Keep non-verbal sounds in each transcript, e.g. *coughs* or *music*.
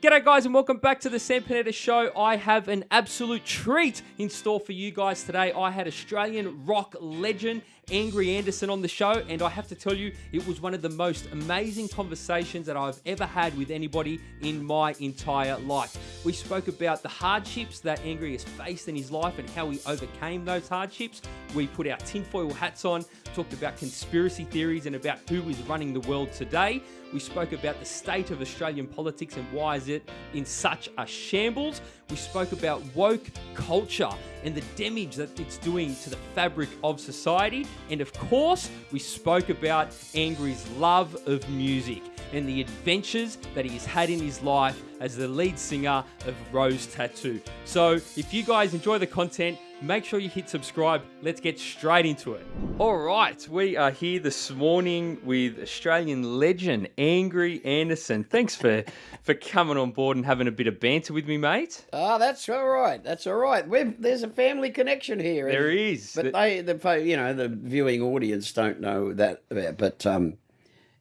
G'day, guys, and welcome back to the Sam Panetta Show. I have an absolute treat in store for you guys today. I had Australian rock legend Angry Anderson on the show, and I have to tell you, it was one of the most amazing conversations that I've ever had with anybody in my entire life. We spoke about the hardships that Angry has faced in his life and how he overcame those hardships. We put our tinfoil hats on, talked about conspiracy theories and about who is running the world today. We spoke about the state of Australian politics and why is it in such a shambles. We spoke about woke culture and the damage that it's doing to the fabric of society. And of course, we spoke about Angry's love of music and the adventures that he has had in his life as the lead singer of Rose Tattoo. So, if you guys enjoy the content, make sure you hit subscribe. Let's get straight into it. All right, we are here this morning with Australian legend Angry Anderson. Thanks for *laughs* for coming on board and having a bit of banter with me, mate. Oh, that's all right. That's all right. We've, there's a family connection here. There is, but they, the you know, the viewing audience don't know that. But um,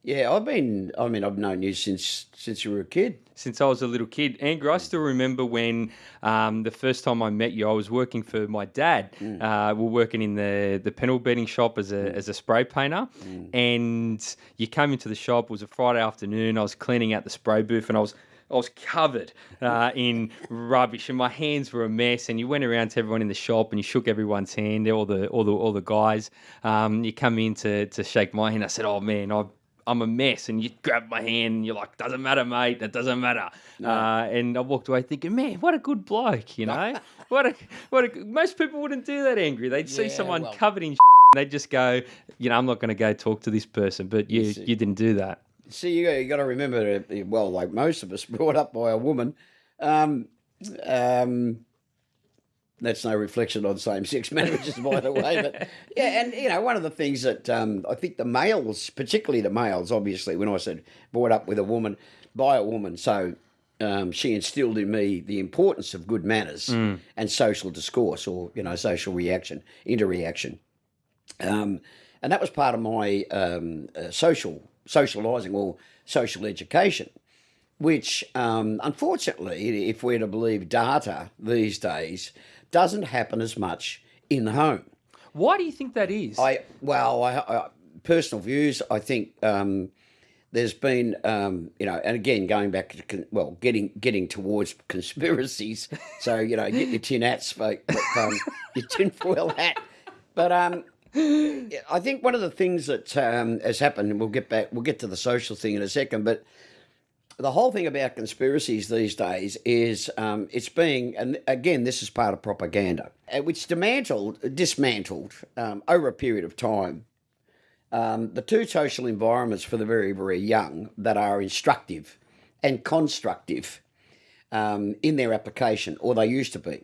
yeah, I've been. I mean, I've known you since since you were a kid. Since I was a little kid, Andrew, I still remember when um, the first time I met you. I was working for my dad. Mm. Uh, we are working in the the panel beating shop as a mm. as a spray painter, mm. and you came into the shop. It was a Friday afternoon. I was cleaning out the spray booth, and I was I was covered uh, in *laughs* rubbish, and my hands were a mess. And you went around to everyone in the shop, and you shook everyone's hand, all the all the all the guys. Um, you come in to to shake my hand. I said, "Oh man, I I'm a mess. And you grab my hand and you're like, doesn't matter, mate. That doesn't matter. No. Uh, and I walked away thinking, man, what a good bloke, you know? *laughs* what a, what a, most people wouldn't do that angry. They'd see yeah, someone well, covered in they'd just go, you know, I'm not going to go talk to this person. But you, you, you didn't do that. See, you, you got to remember, well, like most of us, *laughs* brought up by a woman. Um, um, that's no reflection on same-sex *laughs* marriages, by the way. But yeah, and you know, one of the things that um, I think the males, particularly the males, obviously, when I said brought up with a woman by a woman, so um, she instilled in me the importance of good manners mm. and social discourse, or you know, social reaction, interreaction, um, and that was part of my um, uh, social socialising or social education which um, unfortunately, if we're to believe data these days, doesn't happen as much in the home. Why do you think that is? I well, I, I personal views. I think um, there's been, um, you know, and again going back to well, getting getting towards *laughs* conspiracies. So you know, get your tin hats, but, um, your *laughs* tinfoil hat. But um, I think one of the things that um, has happened, and we'll get back, we'll get to the social thing in a second, but the whole thing about conspiracies these days is um, it's being, and again, this is part of propaganda, uh, which dismantled, dismantled um, over a period of time um, the two social environments for the very, very young that are instructive and constructive um, in their application, or they used to be.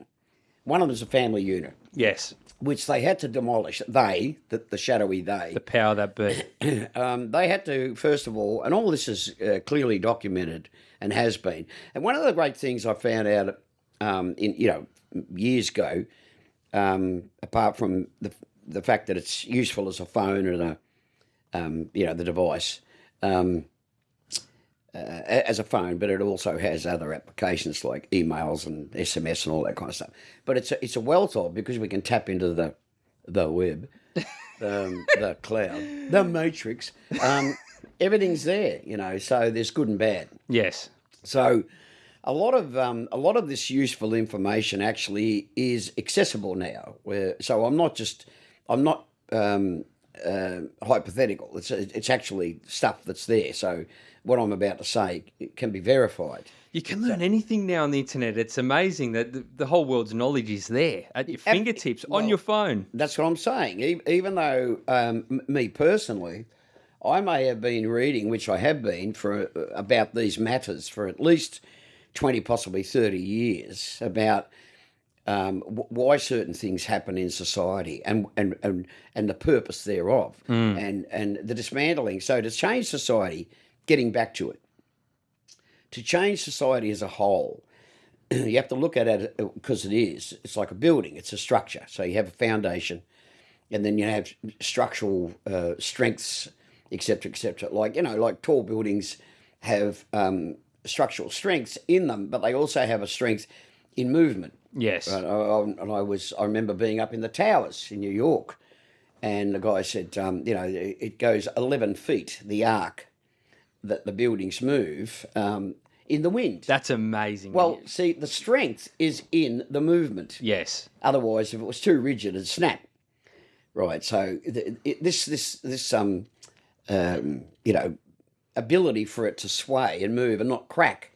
One of them is a family unit. Yes which they had to demolish. They, the, the shadowy they, the power that be, *coughs* um, they had to first of all, and all this is uh, clearly documented and has been. And one of the great things I found out, um, in you know, years ago, um, apart from the the fact that it's useful as a phone and a, um, you know, the device. Um, uh, as a phone, but it also has other applications like emails and SMS and all that kind of stuff. But it's a, it's a wealth of because we can tap into the the web, um, *laughs* the cloud, the matrix. Um, everything's there, you know. So there's good and bad. Yes. So a lot of um, a lot of this useful information actually is accessible now. Where so I'm not just I'm not um, uh, hypothetical. It's it's actually stuff that's there. So what I'm about to say can be verified. You can learn so, anything now on the internet. It's amazing that the, the, whole world's knowledge is there at your fingertips well, on your phone. That's what I'm saying. Even though um, me personally, I may have been reading, which I have been for uh, about these matters for at least twenty, possibly thirty years about um, why certain things happen in society and and and, and the purpose thereof, mm. and and the dismantling. So to change society getting back to it. To change society as a whole, *clears throat* you have to look at it because uh, it is. It's like a building. It's a structure. So you have a foundation, and then you have structural uh, strengths, etc., etc. Like you know, like tall buildings have um, structural strengths in them, but they also have a strength in movement. Yes. And I, and I was I remember being up in the towers in New York, and the guy said, um, you know, it it goes eleven feet the arc that the buildings move um, in the wind. That's amazing. well, see, the strength is in the movement. yes. Otherwise, if it was too rigid, it'd snap. Right. So th- it, this this this um um you know ability for it to sway and move and not crack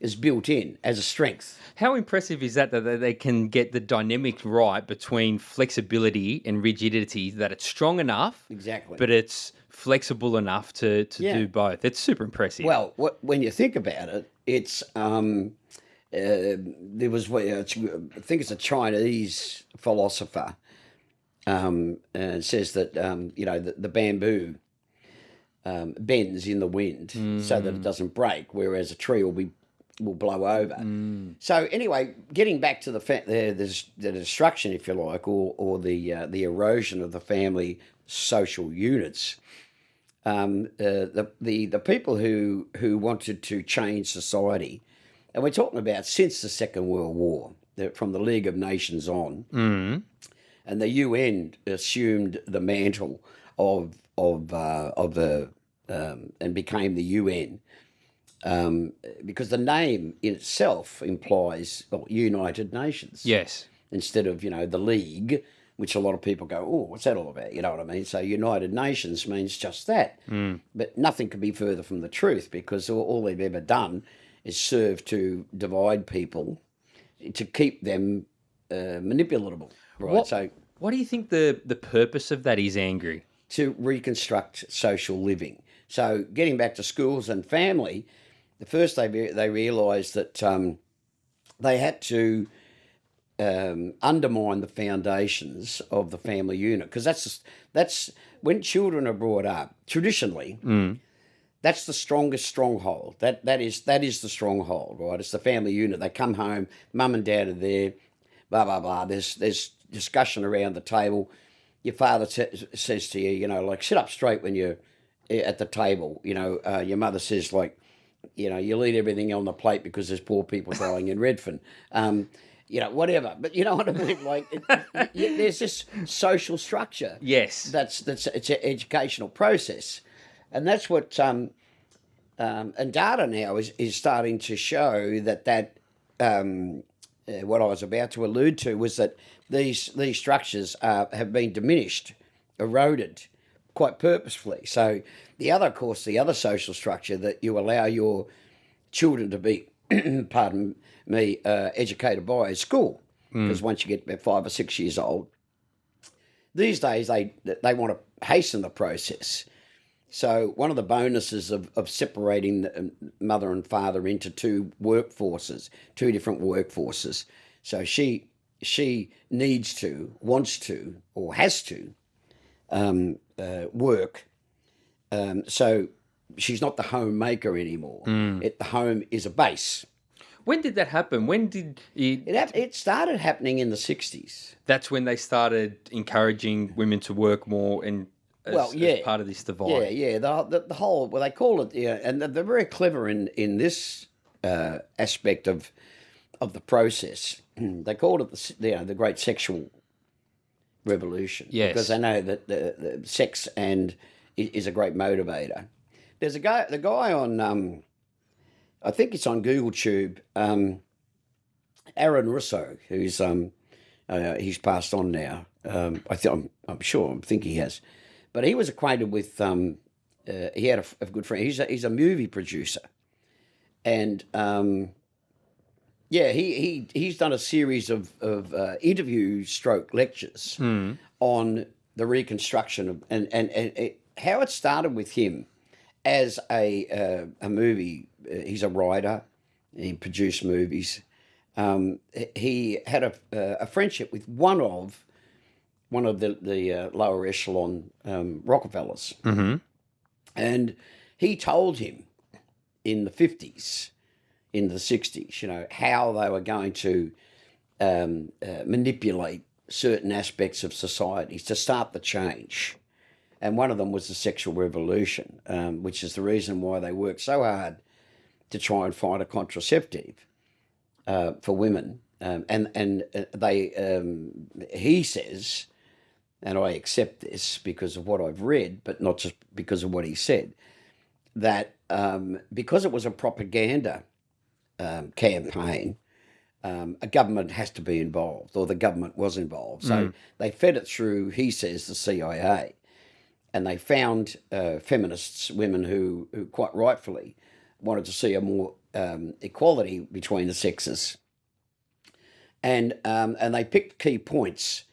is built in as a strength. How impressive is that that they- they can get the dynamic right between flexibility and rigidity, that it's strong enough, Exactly. but it's flexible enough to, to Yeah. do both. It's super impressive. Well, what, when you think about it, it's um, uh, there was I think it's a Chinese philosopher um, uh, says that um, you know the, the bamboo um, bends in the wind so that it doesn't break, whereas a tree will be will blow over. So anyway, getting back to the fa- the, the, the destruction, if you like, or or the uh, the erosion of the family social units um, uh, the, the the people who who wanted to change society, and we're talking about since the Second World War, the, from the League of Nations on, and the UN assumed the mantle of of uh, of the um, and became the UN. Um, because the name in itself implies well, United Nations yes. instead of you know the league which a lot of people go oh what's that all about? You know what i mean? So united nations means just that. But nothing could be further from the truth because all, all they've ever done is serve to divide people to keep them uh, manipulatable. Right What, so what do you think the, the purpose of that is, Angry? to reconstruct social living. So, getting back to schools and family, the first they they realised that um, they had to um, undermine the foundations of the family unit because that's that's when children are brought up traditionally. That's the strongest stronghold. That that is that is the stronghold, right? It's the family unit. They come home, mum and dad are there, blah blah blah. There's there's discussion around the table. Your father t- says to you, you know, like sit up straight when you're eh, at the table. You know, uh, your mother says like, you know, you'll eat everything on the plate because there's poor people dying in Redfern. Um, you know, whatever. But you know what I mean? *laughs* Like, it, there's this social structure Yes. that's that's it's an educational process, and that's what um, um, and data now is is starting to show that that um, uh, what I was about to allude to was that these these structures uh, have been diminished, eroded, quite purposefully. So the other, of course, the other social structure that you allow your children to be, *clears throat* pardon me, uh, educated by is school. Because once you get about five or six years old, these days they they want to hasten the process. So one of the bonuses of, of separating the um, mother and father into two workforces, two different workforces. So she she needs to, wants to, or has to um, uh, work. Um, so she's not the homemaker anymore. It, the home is a base. When did that happen? When did it, It it started happening in the sixties. that's when they started encouraging women to work more and as, Well, as yeah. part of this divide. Yeah, yeah. The, the the whole well, they call it yeah, and they're- they're very clever in in this uh, aspect of of the process. *clears throat* they called it the you know the great sexual revolution. Yes. because they know that the, the sex and is a great motivator. There's a guy, the guy on, um, I think it's on Google Tube, um, Aaron Russo, who's um, uh, he's passed on now. Um, I think I'm, I'm sure. I think he has, but he was acquainted with. Um, uh, he had a good friend. He's a, he's a movie producer, and um, yeah, he, he he's done a series of of uh, interview stroke lectures on the reconstruction of and and, and it, how it started with him as a uh, a movie. Uh, he's a writer. He produced movies. Um, he had a uh, a friendship with one of one of the the uh, lower echelon um, Rockefellers, Mm-hmm. and he told him in the fifties, in the sixties, you know how they were going to um, uh, manipulate certain aspects of societies to start the change. And one of them was the sexual revolution, um, which is the reason why they worked so hard to try and find a contraceptive uh, for women. Um, and and uh, they, um, he says, and I accept this because of what I've read, but not just because of what he said, that um, because it was a propaganda um, campaign, um, a government has to be involved, or the government was involved. So they fed it through, he says, the CIA. And they found uh, feminists, women who, who quite rightfully wanted to see a more um, equality between the sexes. And, um, and they picked key points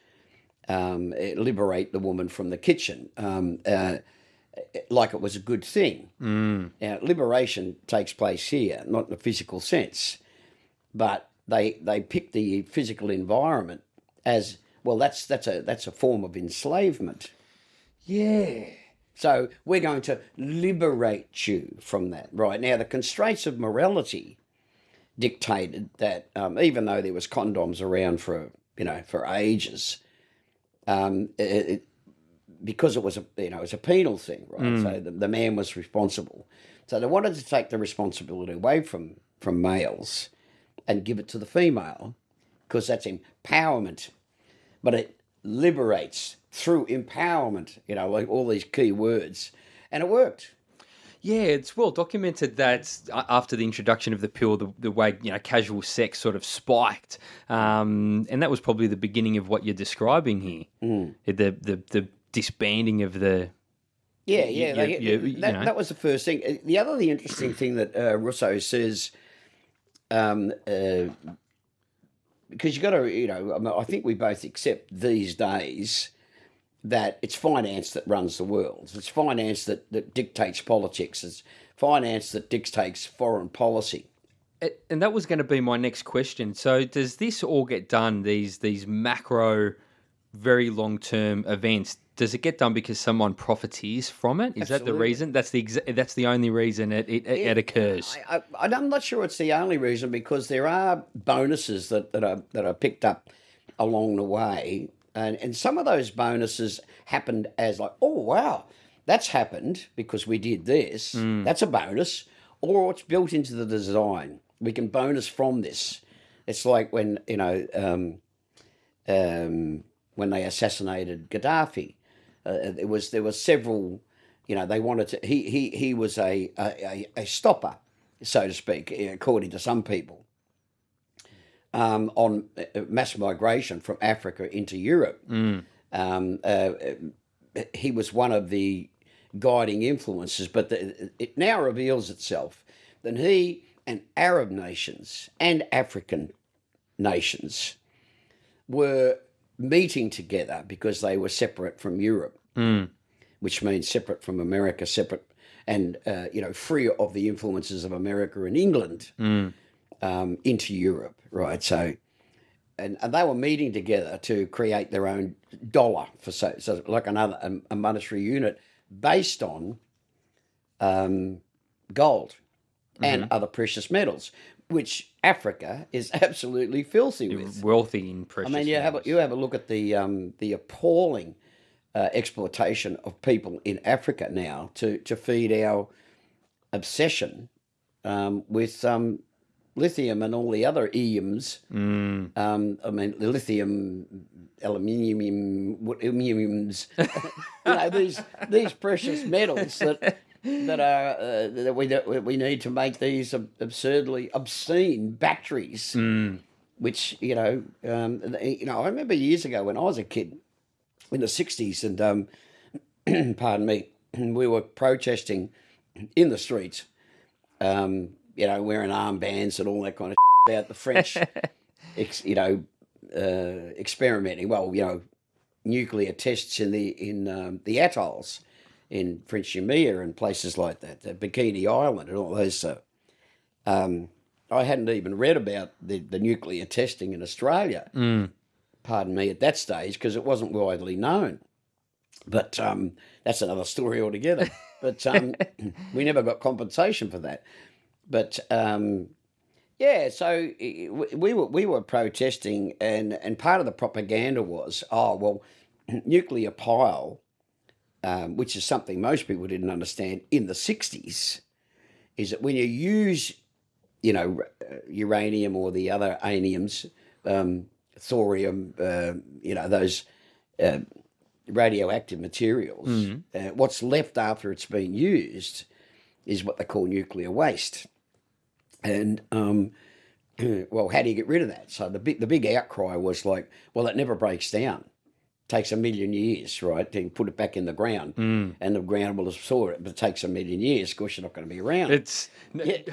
um, eh, liberate the woman from the kitchen, um, uh, like it was a good thing. Now, liberation takes place here, not in a physical sense, but they they pick the physical environment as well. That's that's a that's a form of enslavement. Yeah. So we're going to liberate you from that. Right now, the constraints of morality dictated that um, even though there was condoms around for you know for ages, um, it, it, because it was a you know it was a penal thing, right? So the, the man was responsible. So they wanted to take the responsibility away from from males and give it to the female because that's empowerment. But it liberates through empowerment. You know, like all these key words, and it worked. Yeah, it's well documented that after the introduction of the pill, the, the way you know casual sex sort of spiked, um, and that was probably the beginning of what you're describing here. The the the disbanding of the Yeah, yeah. they- you- you that, know. that was the first thing. Uh, The other the interesting thing that uh, Russo says, um, uh, because you got to, you know, I, mean, I think we both accept these days that it's finance that runs the world. It's finance that, that dictates politics. It's finance that dictates foreign policy. And that was going to be my next question. So, does this all get done? These these macro, very long term events. Does it get done because someone profiteers from it? Is that the reason? That's the exa- that's the only reason it it, it occurs. I, I, I'm not sure it's the only reason because there are bonuses that, that are that are picked up along the way, and and some of those bonuses happened as like, oh wow, that's happened because we did this. That's a bonus, or it's built into the design. We can bonus from this. It's like when you know um, um, when they assassinated Gaddafi. Uh, there was there was several, you know, they wanted to. He he he was a, a- a stopper, so to speak, according to some people, um, on uh, mass migration from Africa into Europe. Um, uh, he was one of the guiding influences, but the, it now reveals itself that he and Arab nations and African nations were meeting together because they were separate from Europe, which means separate from America, separate and uh, you know free of the influences of America and England um, into Europe, right? So, and, and they were meeting together to create their own dollar for so, so like another a, a monetary unit based on um, gold and other precious metals, which Africa is *laughs* absolutely filthy with. Wealthy in precious. I mean, you have a, you have a look at the um, the appalling uh, exploitation of people in Africa now to to feed our obsession um, with um, lithium and all the other EMs. Mm. Um, I mean, the lithium, aluminium, aluminiums. *laughs* you know, these these precious metals that that are uh, that we that we need to make these absurdly obscene batteries Mm. which you know, um, you know, I remember years ago when I was a kid in the '60s, and um, *clears throat* pardon me, *clears throat* we were protesting in the streets, um, you know, wearing armbands and all that kind of *laughs* about the French, *laughs* ex, you know, uh, experimenting. Well, you know, nuclear tests in the in um, the atolls in French Yamia and places like that, the Bikini Island and all those. Uh, um, I hadn't even read about the, the nuclear testing in Australia, pardon me, at that stage, because it wasn't widely known. But um, that's another story altogether. *laughs* But um, *clears throat* we never got compensation for that. But um, yeah, so we we were we were protesting, and and part of the propaganda was, oh well, *clears throat* nuclear pile, um, which is something most people didn't understand in the '60s, is that when you use you know, uh, uranium or the other aniums, um, thorium, uh, you know, those uh, radioactive materials. Uh, what's left after it's been used is what they call nuclear waste. And um, *clears throat* well, how do you get rid of that? So the big the big outcry was like, well, it never breaks down. takes a million years, right, to put it back in the ground, Mm. and the ground will absorb it. But it takes a million years. Of course, you're not going to be around. It's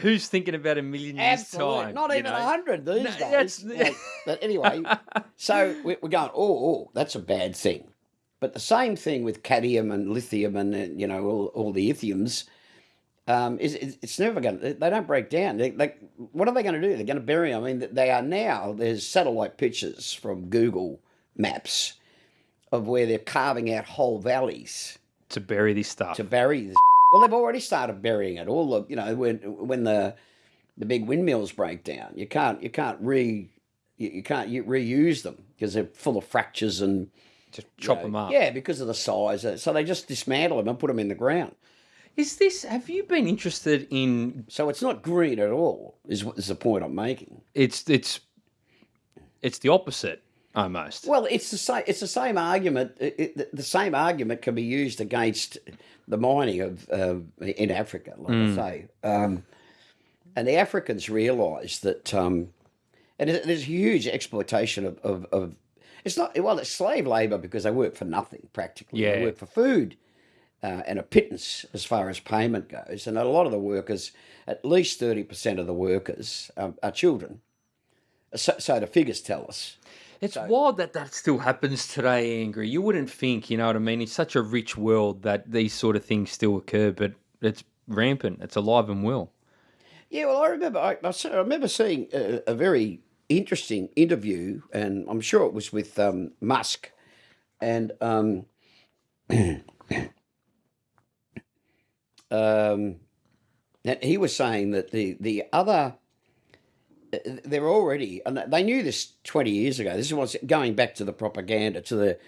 who's thinking about a million years Absolutely, time? not even a hundred these No, days. Like, but anyway, *laughs* so we- we're going. Oh, oh, that's a bad thing. But the same thing with cadmium and lithium and you know all, all the lithiums. Um, is is- it's never going. to They don't break down. They, like, what are they going to do? They're going to bury them. I mean, they are now. There's satellite pictures from Google Maps of where they're carving out whole valleys to bury this stuff. to bury this. Well, they've already started burying it. All the you know when when the the big windmills break down, you can't you can't re you, you can't you reuse them because they're full of fractures and Just chop know, them up. Yeah, because of the size. So they just dismantle them and put them in the ground. Is this? Have you been interested in? So it's not green at all. Is what is the point I'm making? It's it's it's the opposite almost. Well, it's the same. It's the same argument. It, it, the same argument can be used against the mining of uh, in Africa, like I say. Um, and the Africans realise that, um, and there's there's huge exploitation of, of, of. It's not well, it's slave labour because they work for nothing practically. They Yeah. work for food. Uh, and a pittance as far as payment goes, and a lot of the workers, at least thirty percent of the workers, um, are children. So, so the figures tell us. It's wild that that still happens today, Angry. You wouldn't think, you know what I mean? It's such a rich world that these sort of things still occur, but it's rampant. It's alive and well. Yeah, well, I remember I, I I remember seeing a, a very interesting interview, and I'm sure it was with um, Musk, and um, *clears throat* um, he was saying that the the other they're already and they knew this 20 years ago. This is what's going back to the propaganda, to the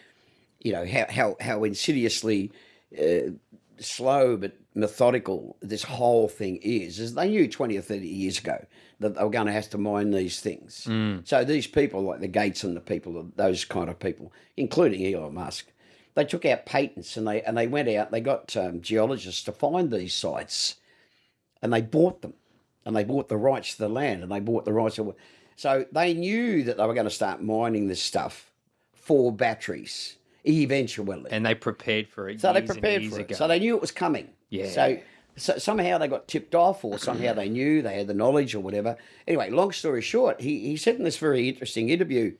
you know how how how insidiously uh, slow but methodical this whole thing is. Is they knew 20 or 30 years ago that they were going to have to mine these things. So these people, like the Gates and the people, those kind of people, including Elon Musk, they took out patents and they and they went out. They got um, geologists to find these sites, and they bought them, and they bought the rights to the land, and they bought the rights to. So they knew that they were going to start mining this stuff for batteries eventually. And they prepared for it. So they prepared for it. ago. So they knew it was coming. Yeah. So, so somehow they got tipped off, or somehow they knew they had the knowledge, or whatever. Anyway, long story short, he, he said in this very interesting interview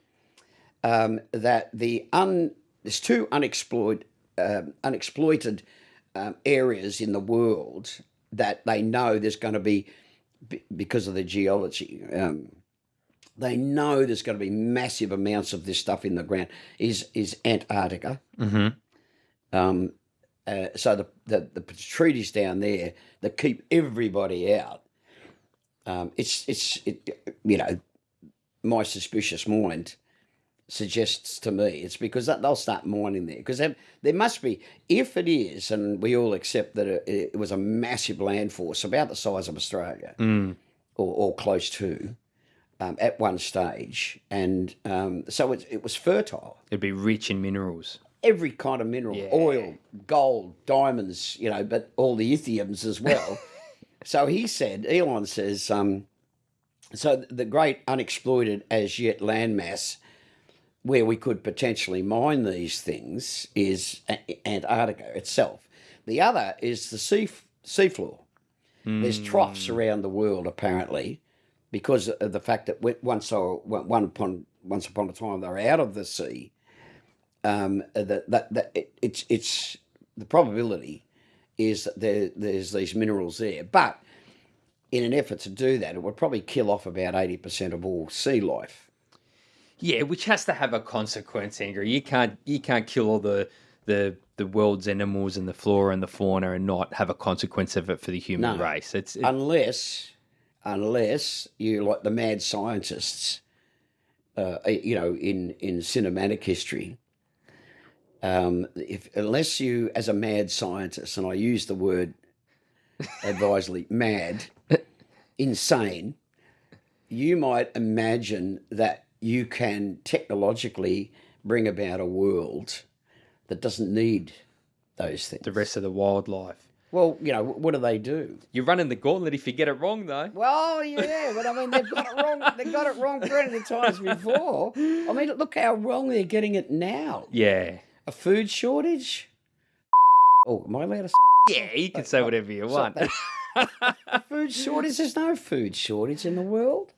um, that the un there's two unexploited um, unexploited um, areas in the world that they know there's going to be be- because of the geology. Um, they know there's going to be massive amounts of this stuff in the ground. Is is Antarctica? Mhm. Um, uh, so the, the the treaties down there that keep everybody out. Um, it's it's it, you know, my suspicious mind suggests to me it's because that they'll start mining there because there, there must be if it is and we all accept that it, it was a massive land force about the size of Australia Mm. or, or close to um, at one stage and um, so it, it was fertile It'd be rich in minerals. every kind of mineral Yeah. oil gold diamonds you know but all the lithiums as well *laughs* so he said elon says um, so the great unexploited as yet landmass where we could potentially mine these things is antarctica itself. The other is the sea seafloor. There's troughs around the world apparently because of the fact that once were, one upon once upon a time they were out of the sea um, that that, that it, it's it's the probability is that there there's these minerals there, but in an effort to do that, it would probably kill off about eighty percent of all sea life. Yeah, which has to have a consequence, Angry. You can't you can't kill all the the the world's animals and the flora and the fauna and not have a consequence of it for the human No. race. It's it, unless unless you like the mad scientists uh, you know in in cinematic history um, if unless you as a mad scientist and i use the word *laughs* advisedly mad insane you might imagine that you can technologically bring about a world that doesn't need those things. The rest of the wildlife. Well, you know, what do they do? You're running the gauntlet if you get it wrong, though. Well, yeah, but I mean, they've got it wrong. They've got it wrong plenty of times before. I mean, look how wrong they're getting it now. Yeah. A food shortage. Oh, am I allowed to say? Yeah, you can say whatever you want. *laughs* food shortage. There's no food shortage in the world.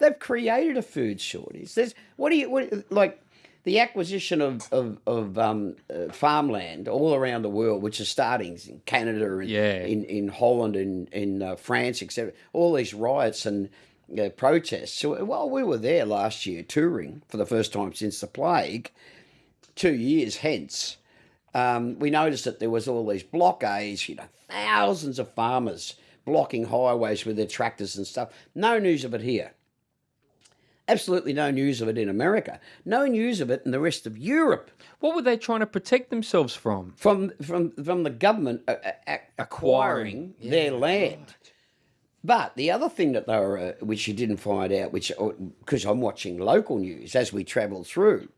They've created a food shortage. There's what do you what, like? The acquisition of of, of um, uh, farmland all around the world, which is starting in Canada and Yeah. in, in Holland and in uh, France, etc. All these riots and uh, protests. So while we were there last year touring for the first time since the plague, two years hence, um, we noticed that there was all these blockades, you know, thousands of farmers blocking highways with their tractors and stuff. No news of it here. Absolutely no news of it in America. No news of it in the rest of Europe. What were they trying to protect themselves from? From from from the government uh, uh, acquiring their land. But the other thing that they were, uh, which you didn't find out, which because I'm watching local news as we travel through,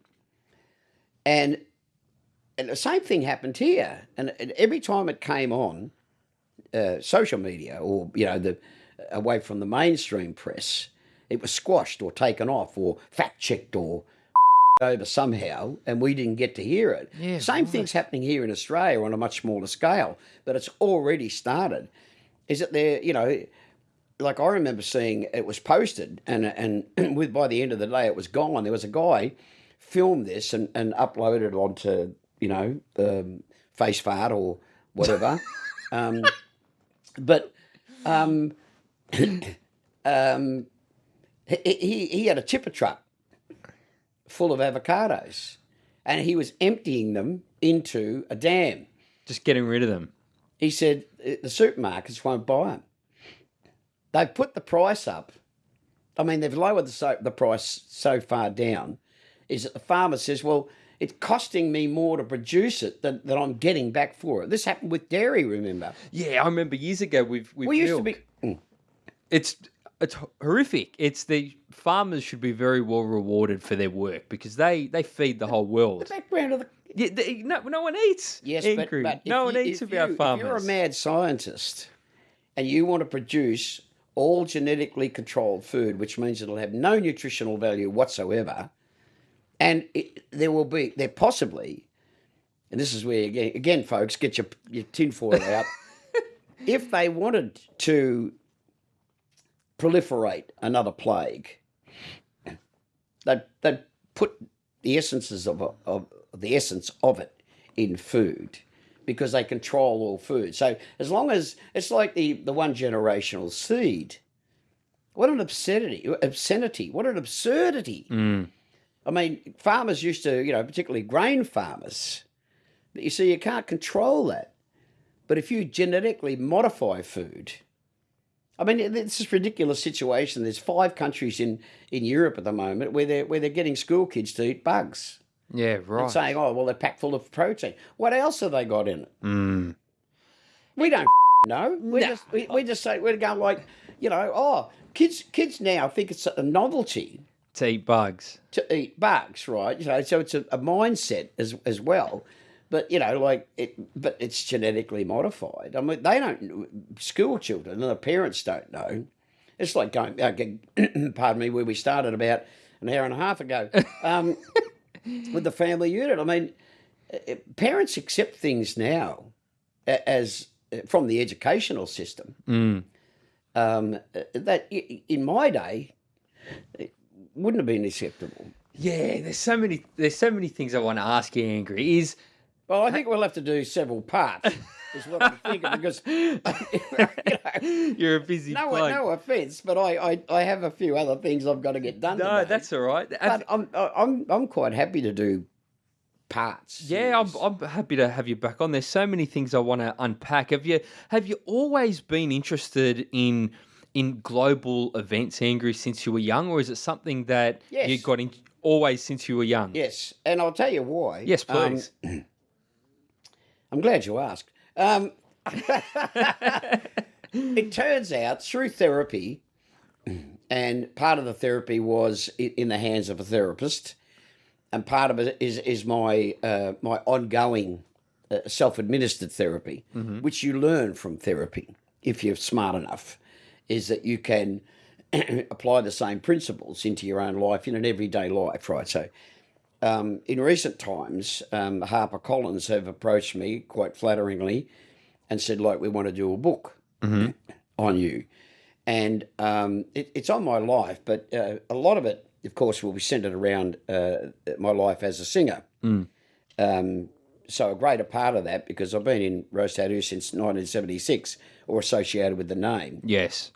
and and the same thing happened here. And, and every time it came on, uh, social media or you know the away from the mainstream press, it was squashed or taken off or fact checked or *laughs* over somehow, and we didn't get to hear it. Yeah, Same thing's happening here in Australia on a much smaller scale, but it's already started. Is it there? You know, like I remember seeing it was posted, and and *clears throat* with by the end of the day it was gone. There was a guy filmed this and, and uploaded it onto you know um, FaceFart or whatever. *laughs* um, but um, *clears throat* um, he, he he had a tipper truck full of avocados, and he was emptying them into a dam. Just getting rid of them. He said "Uh, the supermarkets won't buy them. They've put the price up. I mean, they've lowered the, so, the price so far down. Is that the farmer says, well, it's costing me more to produce it than, than I'm getting back for it. This happened with dairy, remember? Yeah, I remember years ago with with We used to be. Mm. it's it's horrific. It's the farmers should be very well rewarded for their work because they they feed the whole world. The background of the Yeah, they, no, no one eats. Yes, angry. but, but no one you- eats if about you, farmers. If you're a mad scientist and you want to produce all genetically controlled food, which means it'll have no nutritional value whatsoever, and it, there will be, there possibly, and this is where, again, again folks, get your, your tinfoil out. *laughs* if they wanted to proliferate another plague, they'd, they'd put the essences of, of the essence of it in food because they control all food. So as long as it's like the, the one generational seed, what an obscenity! Obscenity! What an absurdity! Mm. I mean, farmers used to, you know, particularly grain farmers. But you see, you can't control that. But if you genetically modify food, I mean, it's this ridiculous situation. There's five countries in, in Europe at the moment where they're where they're getting school kids to eat bugs Yeah, right. and saying, "Oh, well, they're packed full of protein." What else have they got in it? Mm. We don't *laughs* know. We No. just we, we just say we're going like, you know, oh, kids kids now think it's a novelty To eat bugs. to eat bugs, right? You know, so it's a, a mindset as as well. But you know, like it, but it's genetically modified. I mean, they don't. School children and the parents don't know. It's like going. Uh, *clears throat* pardon me, where we started about an hour and a half ago um, *laughs* with the family unit. I mean, uh, parents accept things now as uh, from the educational system Mm. um, uh, that in my day it wouldn't have been acceptable. Yeah, there's so many there's so many things I want to ask you, Angry. Is Well, I think we'll have to do several parts. Is what I'm thinking because *laughs* you know, you're a busy no, bloke. no offence, but I, I, I have a few other things I've got to get done. No, today. that's all right. But I'm I'm I'm quite happy to do parts. Yeah, I'm. I'm happy to have you back on. There's so many things I want to unpack. Have you have you always been interested in in global events, Angry, since you were young, or is it something that you Yes. got in always since you were young? yes, and I'll tell you why. Yes, Um, please. *clears throat* I'm glad you asked. Um, *laughs* it turns out through therapy and part of the therapy was in the hands of a therapist, and part of it is is my uh, my ongoing uh, self administered therapy, which you learn from therapy if you're smart enough, is that you can *clears throat* apply the same principles into your own life in an everyday life, right? So. Um, in recent times, um, Harper Collins have approached me quite flatteringly and said, like, we want to do a book on you. And um, it, it's on my life, but uh, a lot of it, of course, will be centered around uh, my life as a singer. Um, so a greater part of that, because I've been in Rose Tattoo since 1976 or associated with the name. Yes.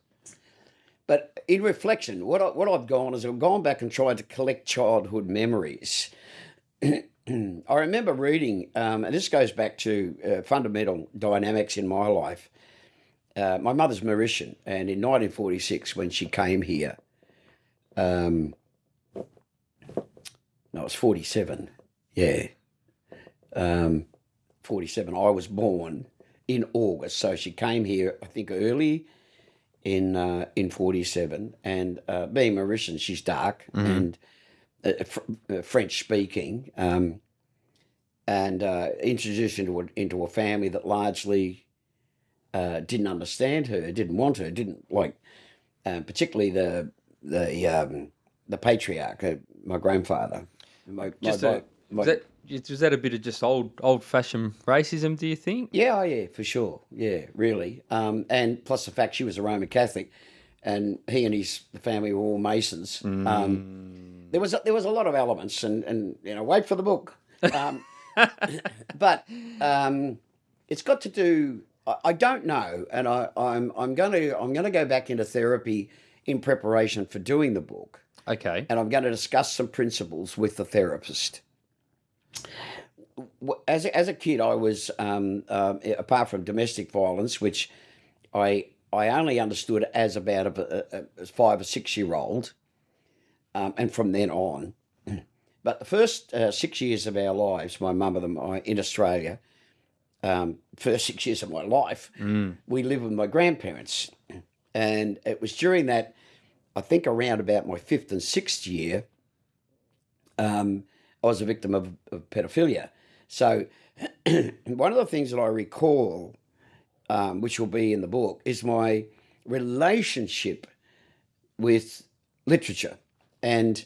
In reflection, what, I, what I've gone is I've gone back and tried to collect childhood memories. *clears throat* I remember reading, um, and this goes back to uh, fundamental dynamics in my life. Uh, my mother's Mauritian, and in 1946, when she came here, um, no, it was 47, yeah, um, 47. I was born in August, so she came here, I think, early in uh, in 47 and uh, being Mauritian she's dark and uh, fr- uh, French speaking um, and uh, introduced into a, into a family that largely uh, didn't understand her didn't want her didn't like particularly the the um, the patriarch uh, my grandfather. My, Just my, a, my, that was that a bit of just old old fashioned racism? Do you think? Yeah, oh, yeah, for sure. Yeah, really. Um, and plus the fact she was a Roman Catholic, and he and his family were all Masons. Um, there was a, there was a lot of elements, and and you know, wait for the book. Um, *laughs* but um, it's got to do. I, I don't know, and I, I'm I'm going to I'm going to go back into therapy in preparation for doing the book, Okay. and I'm going to discuss some principles with the therapist as a, as a kid, I was um, um, apart from domestic violence, which I I only understood as about a, a, a five or six year old, um, and from then on. *clears throat* But the first uh, six years of our lives, my mum and I in Australia, um, first six years of my life, we lived with my grandparents, and it was during that, I think around about my fifth and sixth year, um, I was a victim of, of pedophilia. So, *clears throat* one of the things that I recall, um, which will be in the book, is my relationship with literature. And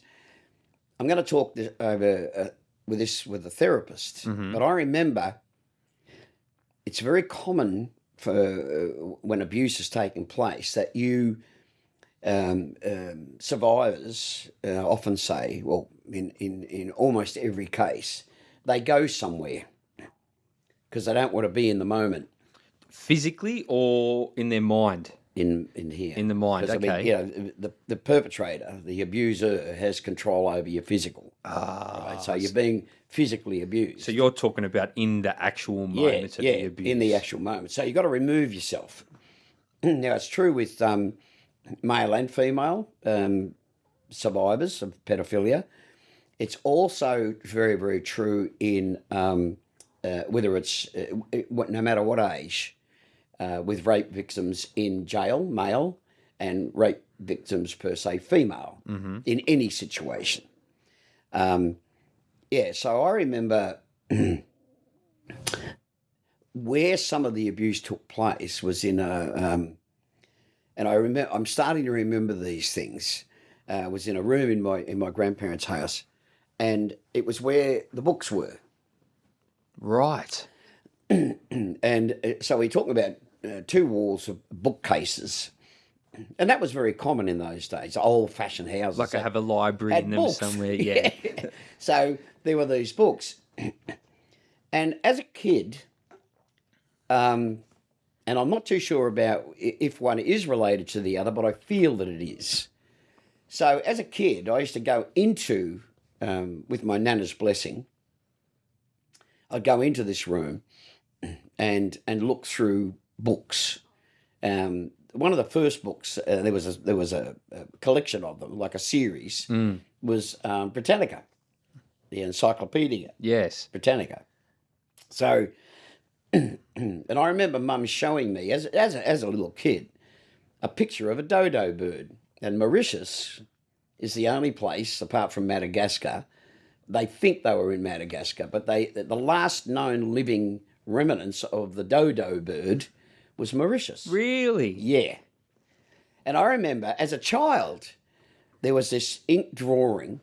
I'm going to talk this over uh, with this with a therapist. But I remember it's very common for uh, when abuse has taken place that you um, um, survivors uh, often say, well, in, in, in almost every case, they go somewhere because they don't want to be in the moment Physically or in their mind? in, in here. In the mind, 'Cause, I mean, okay. you know, the, the perpetrator, the abuser, has control over your physical. Ah. right? So you're being physically abused. So you're talking about in the actual moment yeah, of yeah, the abuse. in the actual moment. So you've got to remove yourself. *clears throat* now, it's true with um, male and female um, survivors of pedophilia. It's also very, very true in um, uh, whether it's uh, no matter what age, uh, with rape victims in jail, male, and rape victims per se, female, in any situation. Um, yeah, so I remember *clears throat* where some of the abuse took place was in a, um, and I remember I'm starting to remember these things. Uh, was in a room in my in my grandparents' house, and it was where the books were. Right. *clears throat* And uh, so we're talking about uh, two walls of bookcases, and that was very common in those days. Old-fashioned houses, Like I have a library in them books. somewhere. *laughs* Yeah. so there were these books, *clears throat* and as a kid, um, and I'm not too sure about if one is related to the other, but I feel that it is. So as a kid, I used to go into um, with my nana's blessing. I'd go into this room and and look through books. Um, one of the first books uh, there was a, there was a, a collection of them, like a series, was um, Britannica, the Encyclopedia yes. Britannica. So, and I remember Mum showing me as as a, as a little kid a picture of a dodo bird and Mauritius is the only place, apart from Madagascar, they think they were in Madagascar, but they the last known living remnants of the dodo bird was Mauritius. Really? Yeah. And I remember as a child, there was this ink drawing,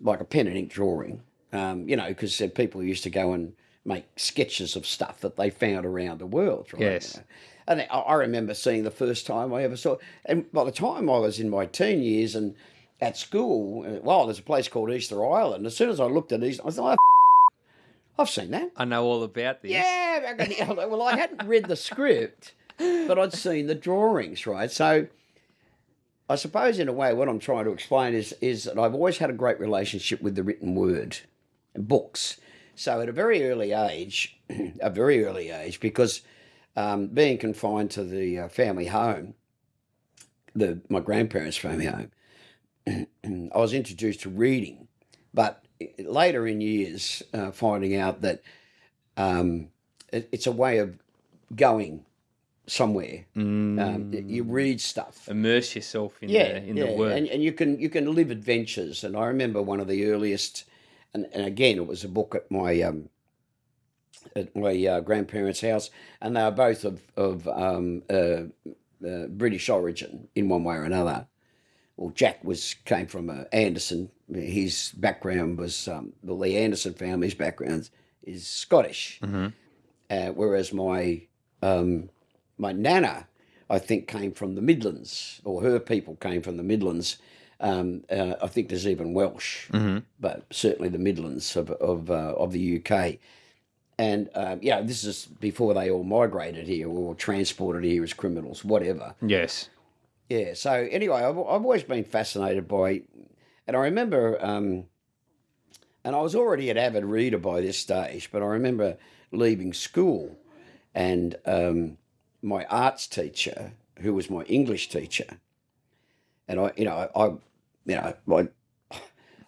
like a pen and ink drawing, um, you know, because people used to go and make sketches of stuff that they found around the world. Right? Yes. You know. And I- I remember seeing the first time I ever saw. it. And by the time I was in my teen years and at school, uh, well, there's a place called Easter Island. As soon as I looked at Easter, I thought, oh, I've seen that. I know all about this. Yeah, back in the- well, I hadn't read the script, but I'd seen the drawings, right? So I suppose, in a way, what I'm trying to explain is is that I've always had a great relationship with the written word books. So at a very early age, *clears throat* a very early age, because um, being confined to the uh, family home, the my grandparents' family home, *clears throat* I was introduced to reading, but later in years, uh, finding out that um, it, it's a way of going somewhere. Um, you read stuff. Immerse yourself in Yeah, the in yeah, the word. and, and you can you can live adventures. And I remember one of the earliest, and, and again it was a book at my um, at my uh, grandparents' house, and they were both of of um, uh, uh, British origin in one way or another. Well, Jack was came from uh, Anderson. His background was um, the Lee Anderson family's background is Scottish, uh, whereas my um, my nana, I think, came from the Midlands, or her people came from the Midlands. Um, uh, I think there's even Welsh, but certainly the Midlands of of, uh, of the UK. And um, yeah, this is before they all migrated here or transported here as criminals, whatever. yes. Yeah. So anyway, I've, I've always been fascinated by, and I remember, um, and I was already an avid reader by this stage, but I remember leaving school, and um, my arts teacher, who was my English teacher, and I, you know, I, you know, I.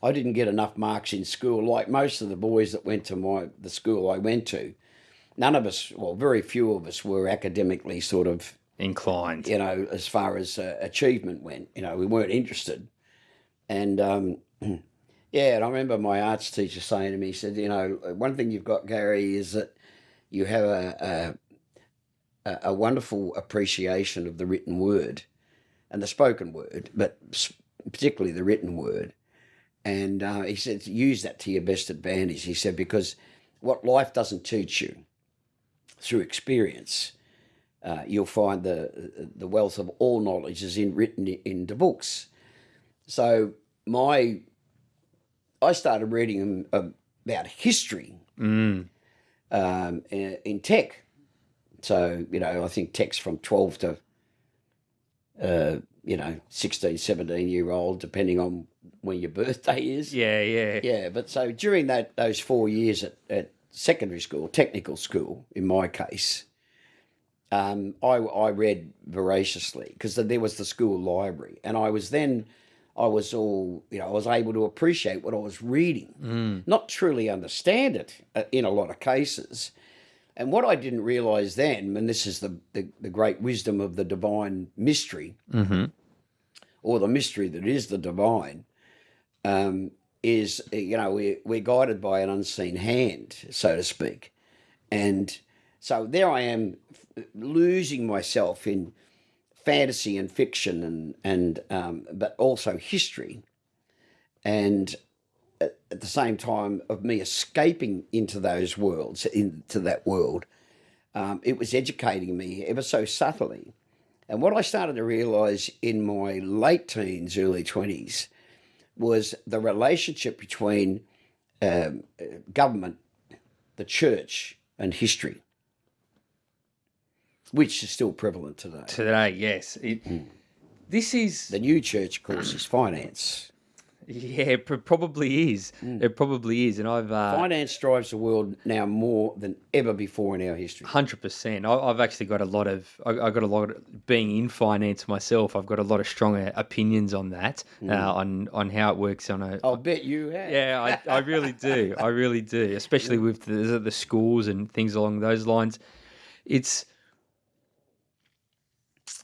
I didn't get enough marks in school, like most of the boys that went to my the school I went to. None of us, well, very few of us, were academically sort of Inclined. you know, as far as uh, achievement went. You know, we weren't interested. And um, *clears throat* yeah, and I remember my arts teacher saying to me, he said, you know, one thing you've got, Gary, is that you have a, a, a wonderful appreciation of the written word and the spoken word, but particularly the written word. And uh, he said, use that to your best advantage. He said, because what life doesn't teach you through experience, uh, you'll find the the wealth of all knowledge is in written i- into books. So my I started reading about history Mm. um, in, in tech. So you know, I think tech's from twelve to uh, you know 16, 17 year old, depending on when your birthday is. Yeah, yeah. Yeah, but so during that those four years at, at secondary school, technical school, in my case, um, I I read voraciously because there was the school library, and I was then I was all you know I was able to appreciate what I was reading, not truly understand it uh, in a lot of cases. And what I didn't realize then, and this is the, the, the great wisdom of the divine mystery, Mm-hmm. Or the mystery that is the divine, um, is you know we're, we're guided by an unseen hand, so to speak, and so there I am losing myself in fantasy and fiction and and um, but also history, and at, at the same time of me escaping into those worlds into that world, um, it was educating me ever so subtly. And what I started to realize in my late teens, early 20s, was the relationship between um, government, the church, and history, which is still prevalent today. Today, yes. It, Hmm. This is The new church, of course, is finance. Yeah, it probably is. Hmm. It probably is, and I've uh, Finance drives the world now more than ever before in our history. Hundred percent. I've actually got a lot of. I I got a lot of being in finance myself. I've got a lot of stronger opinions on that, Hmm. uh, on on how it works on a. I'll bet you have. Yeah, I, I really do. I really do, especially with the, the schools and things along those lines. It's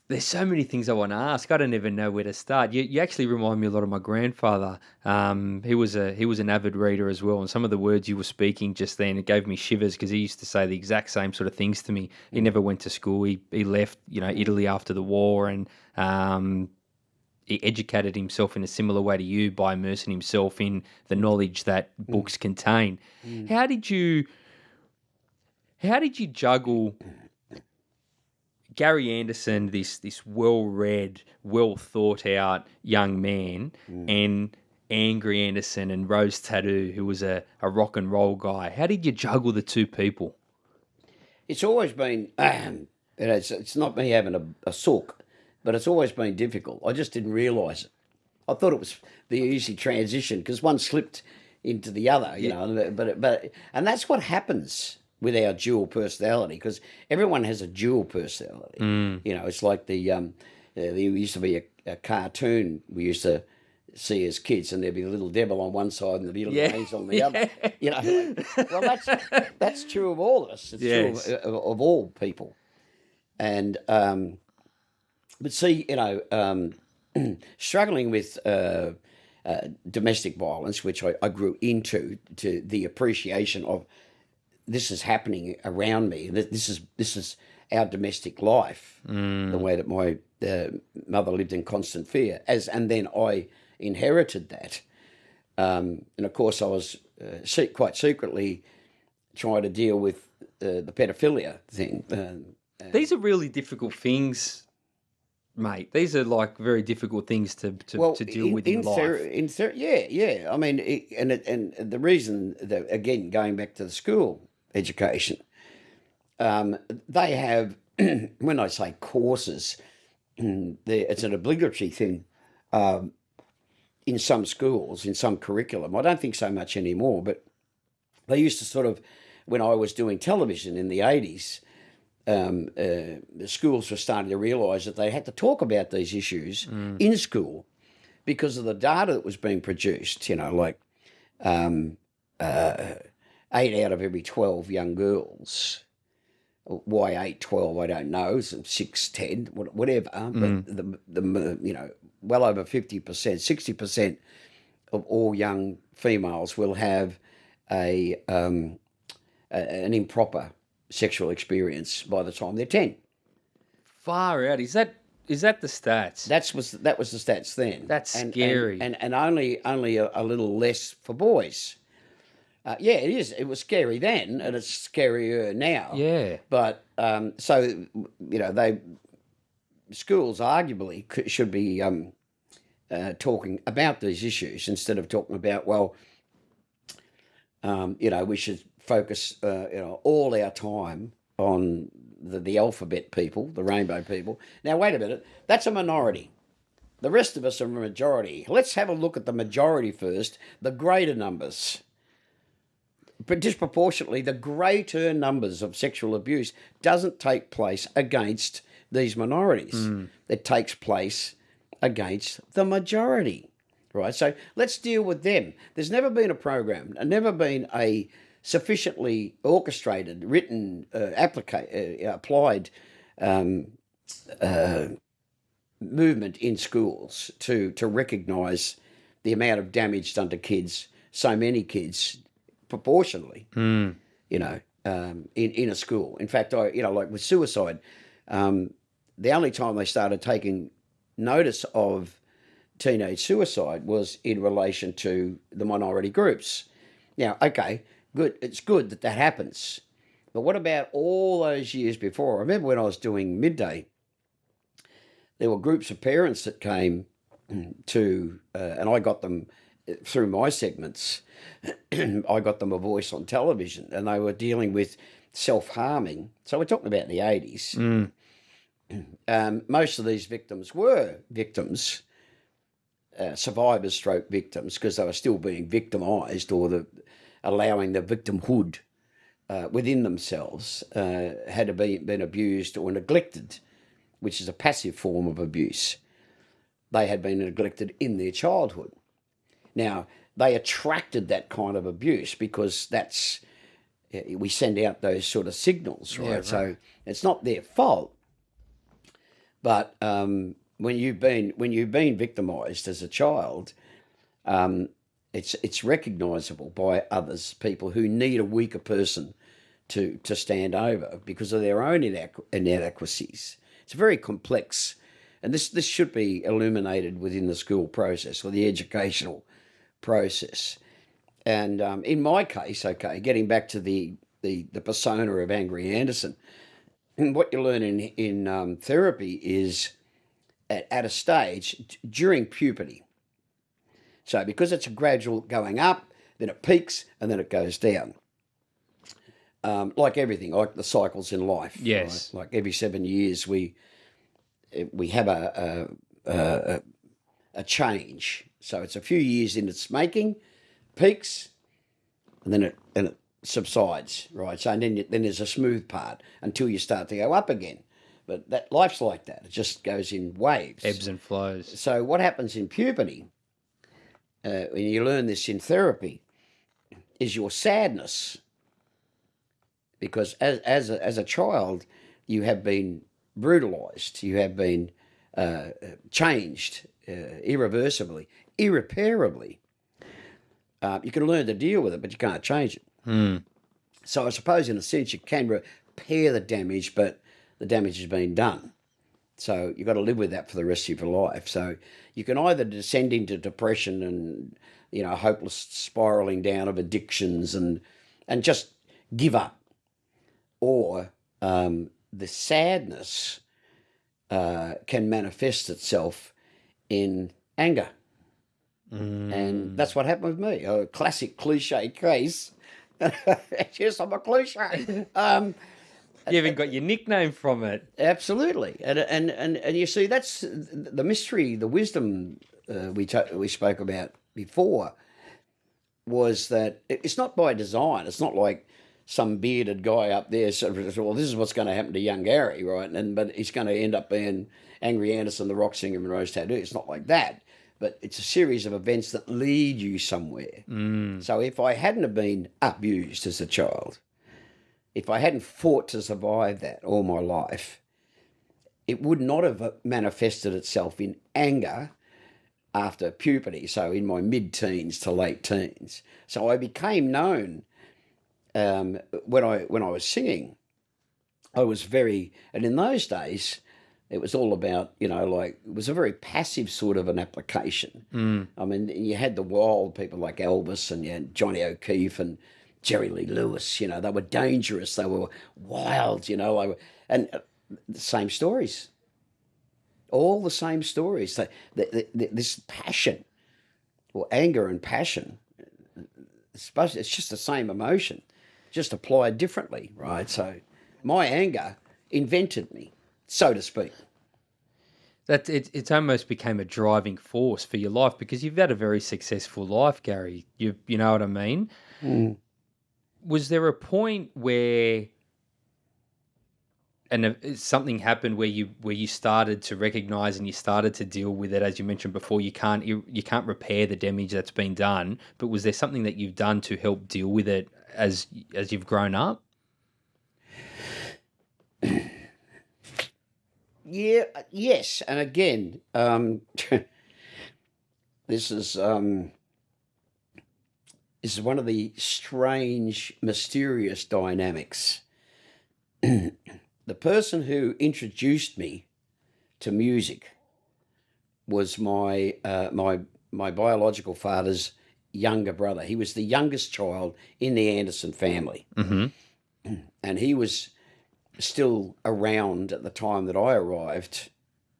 there's so many things I want to ask. I don't even know where to start. You, you actually remind me a lot of my grandfather. Um, he was a he was an avid reader as well, and some of the words you were speaking just then it gave me shivers because he used to say the exact same sort of things to me. He never went to school. He he left you know Italy after the war, and um, he educated himself in a similar way to you by immersing himself in the knowledge that books contain. How did you? How did you juggle Gary Anderson, this this well read, well thought out young man, and Angry Anderson and Rose Tattoo, who was a, a rock and roll guy. How did you juggle the two people? It's always been, um, you know, it's, it's not me having a, a sook, but it's always been difficult. I just didn't realise it. I thought it was the easy transition because one slipped into the other, you know. But but and that's what happens with our dual personality because everyone has a dual personality. You know, it's like the um, uh, there used to be a, a cartoon we used to see as kids, and there'd be a little devil on one side and the little Yeah. angel on the *laughs* other. You know, well that's that's true of all of us. It's Yes. true of, of, of all people, and um, but see, you know, um, *clears throat* struggling with uh, uh, domestic violence, which I, I grew into, to the appreciation of this is happening around me. This this is this is our domestic life, the way that my uh, mother lived in constant fear. As and then I inherited that, um, and of course I was uh, se- quite secretly trying to deal with uh, the pedophilia thing. Uh, These are really difficult things, mate. These are like very difficult things to to, to deal with in, life. thero- in yeah, yeah. I mean, it, and it, and the reason that again going back to the school education, um, they have *clears throat* when I say courses, *clears throat* it's an obligatory thing. Um, in some schools, in some curriculum, I don't think so much anymore. But they used to sort of, when I was doing television in the eighties, um, uh, the schools were starting to realise that they had to talk about these issues in school because of the data that was being produced. You know, like um, uh, eight out of every 12 young girls. Why eight, 12, I don't know. Some six, 10, wha- whatever. But the, the, you know, well over 50%, 60% of all young females will have a, um, a an improper sexual experience by the time they're 10. Far out. Is that is that the stats? That's was that was the stats then. That's and, scary. And and, and only only a, a little less for boys. Uh, yeah, it is. It was scary then, and it's scarier now. yeah. But um, so you know, they schools arguably should be um, uh, talking about these issues instead of talking about well, um, you know, we should focus uh, you know all our time on the, the alphabet people, the rainbow people. Now, wait a minute, that's a minority. The rest of us are a majority. Let's have a look at the majority first, the greater numbers but disproportionately, the greater numbers of sexual abuse doesn't take place against these minorities. It takes place against the majority, right? So let's deal with them. There's never been a program, and never been a sufficiently orchestrated, written, uh, applica- uh, applied um, uh, movement in schools to to recognise the amount of damage done to kids, so many kids, proportionally, you know, um, in in a school. In fact, I you know like with suicide, um, the only time they started taking notice of teenage suicide was in relation to the minority groups. Now, okay, good. It's good that that happens. But what about all those years before? I remember when I was doing midday, there were groups of parents that came *clears throat* to, uh, and I got them through my segments. *clears throat* I got them a voice on television, and they were dealing with self harming. So we're talking about the 80s. *clears throat* Um, most of these victims were victims, uh, survivors, stroke victims, because they were still being victimised or the allowing the victimhood uh, within themselves uh, had been, been abused or neglected, which is a passive form of abuse. They had been neglected in their childhood. Now, they attracted that kind of abuse because that's, eh, we send out those sort of signals, right? So it's not their fault. But um, when you've been when you've been victimised as a child, um, it's it's recognisable by others, people who need a weaker person to to stand over because of their own inadequ- inadequacies. It's very complex, and this this should be illuminated within the school process or the educational process. And um, in my case, okay, getting back to the the, the persona of Angry Anderson, and what you learn in in um, therapy is at, at a stage during puberty. So because it's a gradual going up, then it peaks and then it goes down. Um, like everything, like the cycles in life. Yes. right? Like every seven years, we we have a a, a a change. So it's a few years in its making, peaks, and then it and it subsides, right? So and then then there's a smooth part until you start to go up again. But that life's like that; it just goes in waves. Ebbs and flows. So what happens in puberty, uh, when you learn this in therapy, is your sadness. Because as as a, as a child, you have been brutalized, you have been uh, changed uh, irreversibly, irreparably. Uh, you can learn to deal with it, but you can't change it. So I suppose, in a sense, you can repair the damage, but the damage has been done. So you've got to live with that for the rest of your life. So you can either descend into depression and you know hopeless spiraling down of addictions and and just give up, or um, the sadness uh, can manifest itself in anger, and that's what happened with me. A classic cliche case. *laughs* yes, I'm a cliche. *laughs* Um, You even got your nickname from it. Absolutely, and and and and you see that's the mystery, the wisdom uh, we we spoke about before was that it's not by design. It's not like some bearded guy up there sort of, well, this is what's going to happen to young Gary, right? And but he's going to end up being Angry Anderson, the rock singer, and Rose Tattoo. It's not like that, but it's a series of events that lead you somewhere. So if I hadn't have been abused as a child, if I hadn't fought to survive that all my life, it would not have manifested itself in anger after puberty, so in my mid teens to late teens. So I became known um, when I when I was singing. I was very, and in those days, it was all about you know like it was a very passive sort of an application. Mm. I mean, you had the wild people like Elvis and you had Johnny O'Keefe and Jerry Lee Lewis. You know, they were dangerous. They were wild. You know, were, and uh, the same stories all the same stories. The, the, the, this passion, or anger and passion, it's, supposed, it's just the same emotion, just applied differently, right? So my anger invented me, so to speak. That it, it's almost became a driving force for your life because you've had a very successful life, Gary. You you know what I mean? Hmm. Was there a point where and something happened where you where you started to recognize and you started to deal with it as you mentioned before you can't you, you can't repair the damage that's been done but was there something that you've done to help deal with it as as you've grown up *clears throat* Yeah, uh, yes, and again, um, *laughs* this is um, this is one of the strange, mysterious dynamics. *clears throat* the person who introduced me to music was my uh, my my biological father's younger brother. He was the youngest child in the Anderson family, mm-hmm. *clears throat* and he was still around at the time that I arrived.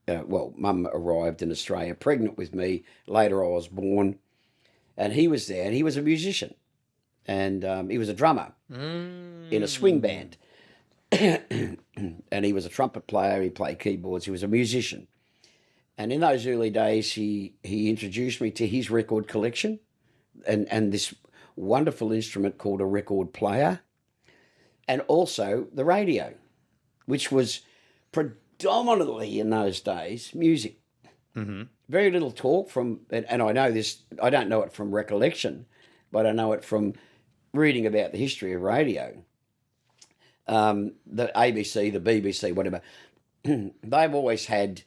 Uh, well, Mum arrived in Australia, pregnant with me. Later, I was born, and he was there, and he was a musician, and um, he was a drummer in a swing band, *clears throat* and he was a trumpet player. He played keyboards. He was a musician, and in those early days, he he introduced me to his record collection, and and this wonderful instrument called a record player, and also the radio which was predominantly in those days music. Mm-hmm. Very little talk from, and, and I know this, I don't know it from recollection, but I know it from reading about the history of radio. Um, the ABC, the BBC, whatever, *clears throat* they've always had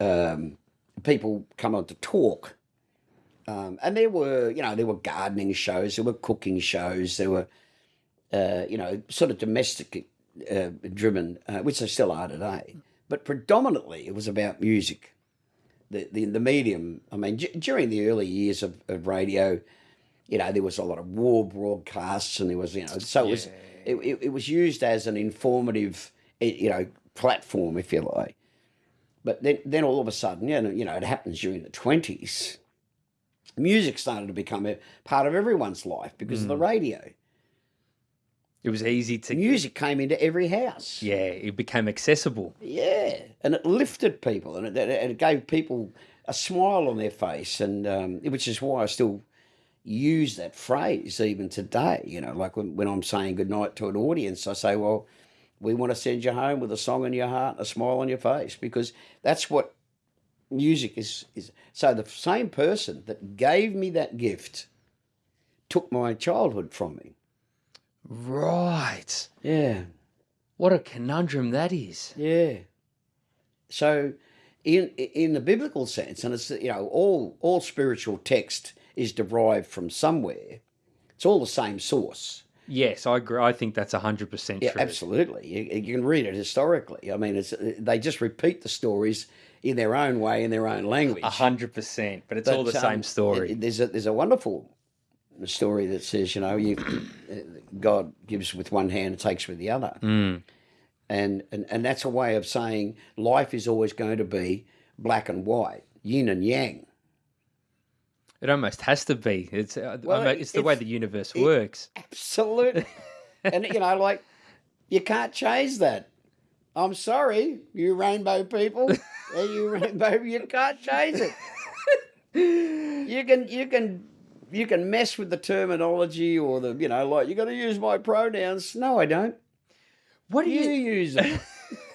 um, people come on to talk. Um, and there were, you know, there were gardening shows, there were cooking shows, there were, uh, you know, sort of domestic uh, driven, uh, which they still are today. But predominantly, it was about music. The the, the medium. I mean, d- during the early years of, of radio, you know, there was a lot of war broadcasts, and there was, you know, so it was it, it, it was used as an informative, you know, platform, if you like. But then, then all of a sudden, you know, you know, it happens during the twenties. Music started to become a part of everyone's life because of the radio. It was easy to. Music came into every house. Yeah, it became accessible. Yeah, and it lifted people, and it, it gave people a smile on their face, and um, which is why I still use that phrase even today. You know, like when, when I'm saying goodnight to an audience, I say, "Well, we want to send you home with a song in your heart, and a smile on your face," because that's what music is. Is so the same person that gave me that gift took my childhood from me. Right. Yeah. What a conundrum that is. Yeah. So, in in the biblical sense, and it's you know all all spiritual text is derived from somewhere. It's all the same source. Yes, I agree. I think that's hundred percent Yeah, true. absolutely. You, you can read it historically. I mean, it's they just repeat the stories in their own way in their own language. A hundred percent. But it's all the But, same um, story. it- there's a there's a wonderful story that says, you know, you *coughs* God gives with one hand and takes with the other, Mm. and, and and that's a way of saying life is always going to be black and white, yin and yang. It almost has to be. It's uh, Well, almo- it's the way the universe it- works. Absolutely, *laughs* and you know, like you can't change that. I'm sorry, you rainbow people, *laughs* you rainbow, you can't change it. you can you can you can mess with the terminology or the you know like you got to use my pronouns. No, I don't. What do You you? use *laughs* *laughs*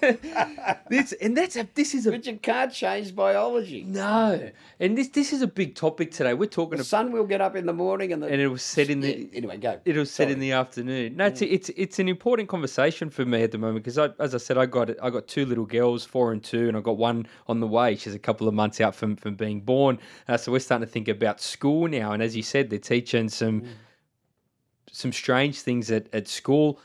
this and that's a. This is a but you can't change biology. no. And this this is a big topic today. We're talking The sun will get up in the morning, and the and it was said in the. anyway go. It was said in the afternoon. No, it's, it's it's an important conversation for me at the moment because I, as I said, I got I got two little girls, four and two, and I got one on the way. She's a couple of months out from from being born. Uh, so we're starting to think about school now. And as you said, they're teaching some some strange things at, at school.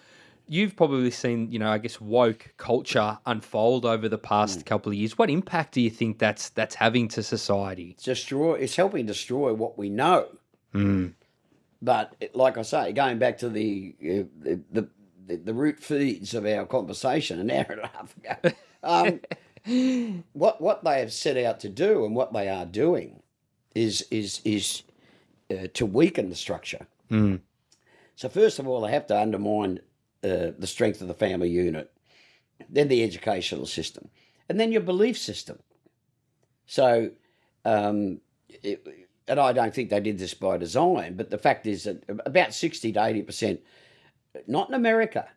You've probably seen, you know, I guess woke culture unfold over the past couple of years. What impact do you think that's that's having to society? It's destroy. It's helping destroy what we know. But it- like I say, going back to the uh, the, the the the root feeds of our conversation an hour and a half ago, *laughs* um, what what they have set out to do and what they are doing is is is uh, to weaken the structure. So first of all, they have to undermine uh, the strength of the family unit, then the educational system, and then your belief system. So, um, it, and I don't think they did this by design, but the fact is that about 60 to 80%, not in America,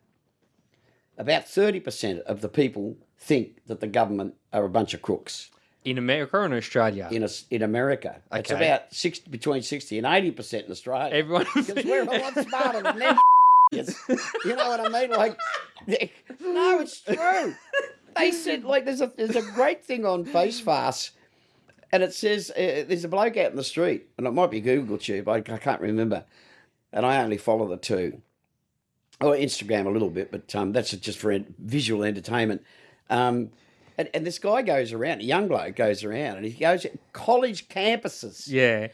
about 30% of the people think that the government are a bunch of crooks In America or in Australia? in, us in America. It's about 60, between 60 and 80% in Australia. Everyone Because we're a lot smarter than them. *laughs* you know what I mean? Like, no, it's true. They *laughs* said like there's a there's a great thing on Face Fast, and it says uh, there's a bloke out in the street, and it might be Google Tube. I, I can't remember, and I only follow the two, or Instagram a little bit, but um, that's just for visual entertainment. Um, and, and this guy goes around, a young bloke goes around, and he goes college campuses. yeah.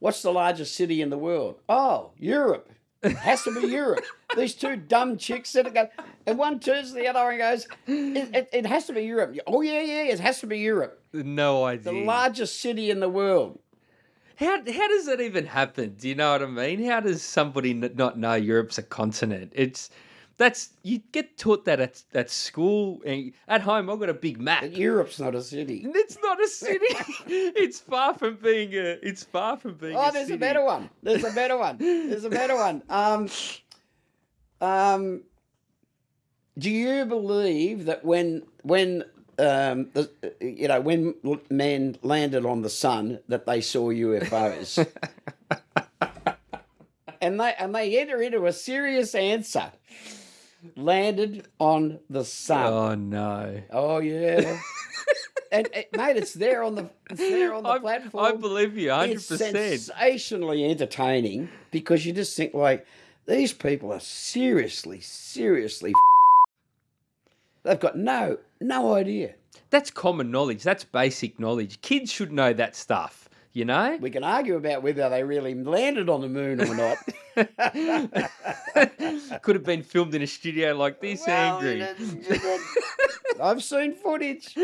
What's the largest city in the world? Oh, Europe. It has to be Europe. These two dumb chicks that go, and one turns to the other and goes, it, it, it has to be Europe. Oh, yeah, yeah, it has to be Europe. No idea. The largest city in the world. How how does that even happen? Do you know what I mean? How does somebody not know Europe's a continent? It's that's you get taught that at at school. and At home, I've got a big map. Europe's not a city. It's not a city. *laughs* it's far from being a. It's far from being. Oh, a there's city. a better one. There's a better one. There's a better one. Um, um, do you believe that when when um, the, you know when men landed on the sun that they saw UFOs? *laughs* and they and they enter into a serious answer. Landed on the sun. Oh no. Oh yeah. *laughs* and eh, mate, it's there on the it's there on the I, platform. I believe you, hundred it's percent. sensationally entertaining because you just think like these people are seriously, seriously. They've got no no idea. That's common knowledge. That's basic knowledge. Kids should know that stuff. You know. We can argue about whether they really landed on the moon or not. *laughs* Could have been filmed in a studio like this, Well, angry. it is- *laughs* I've seen footage.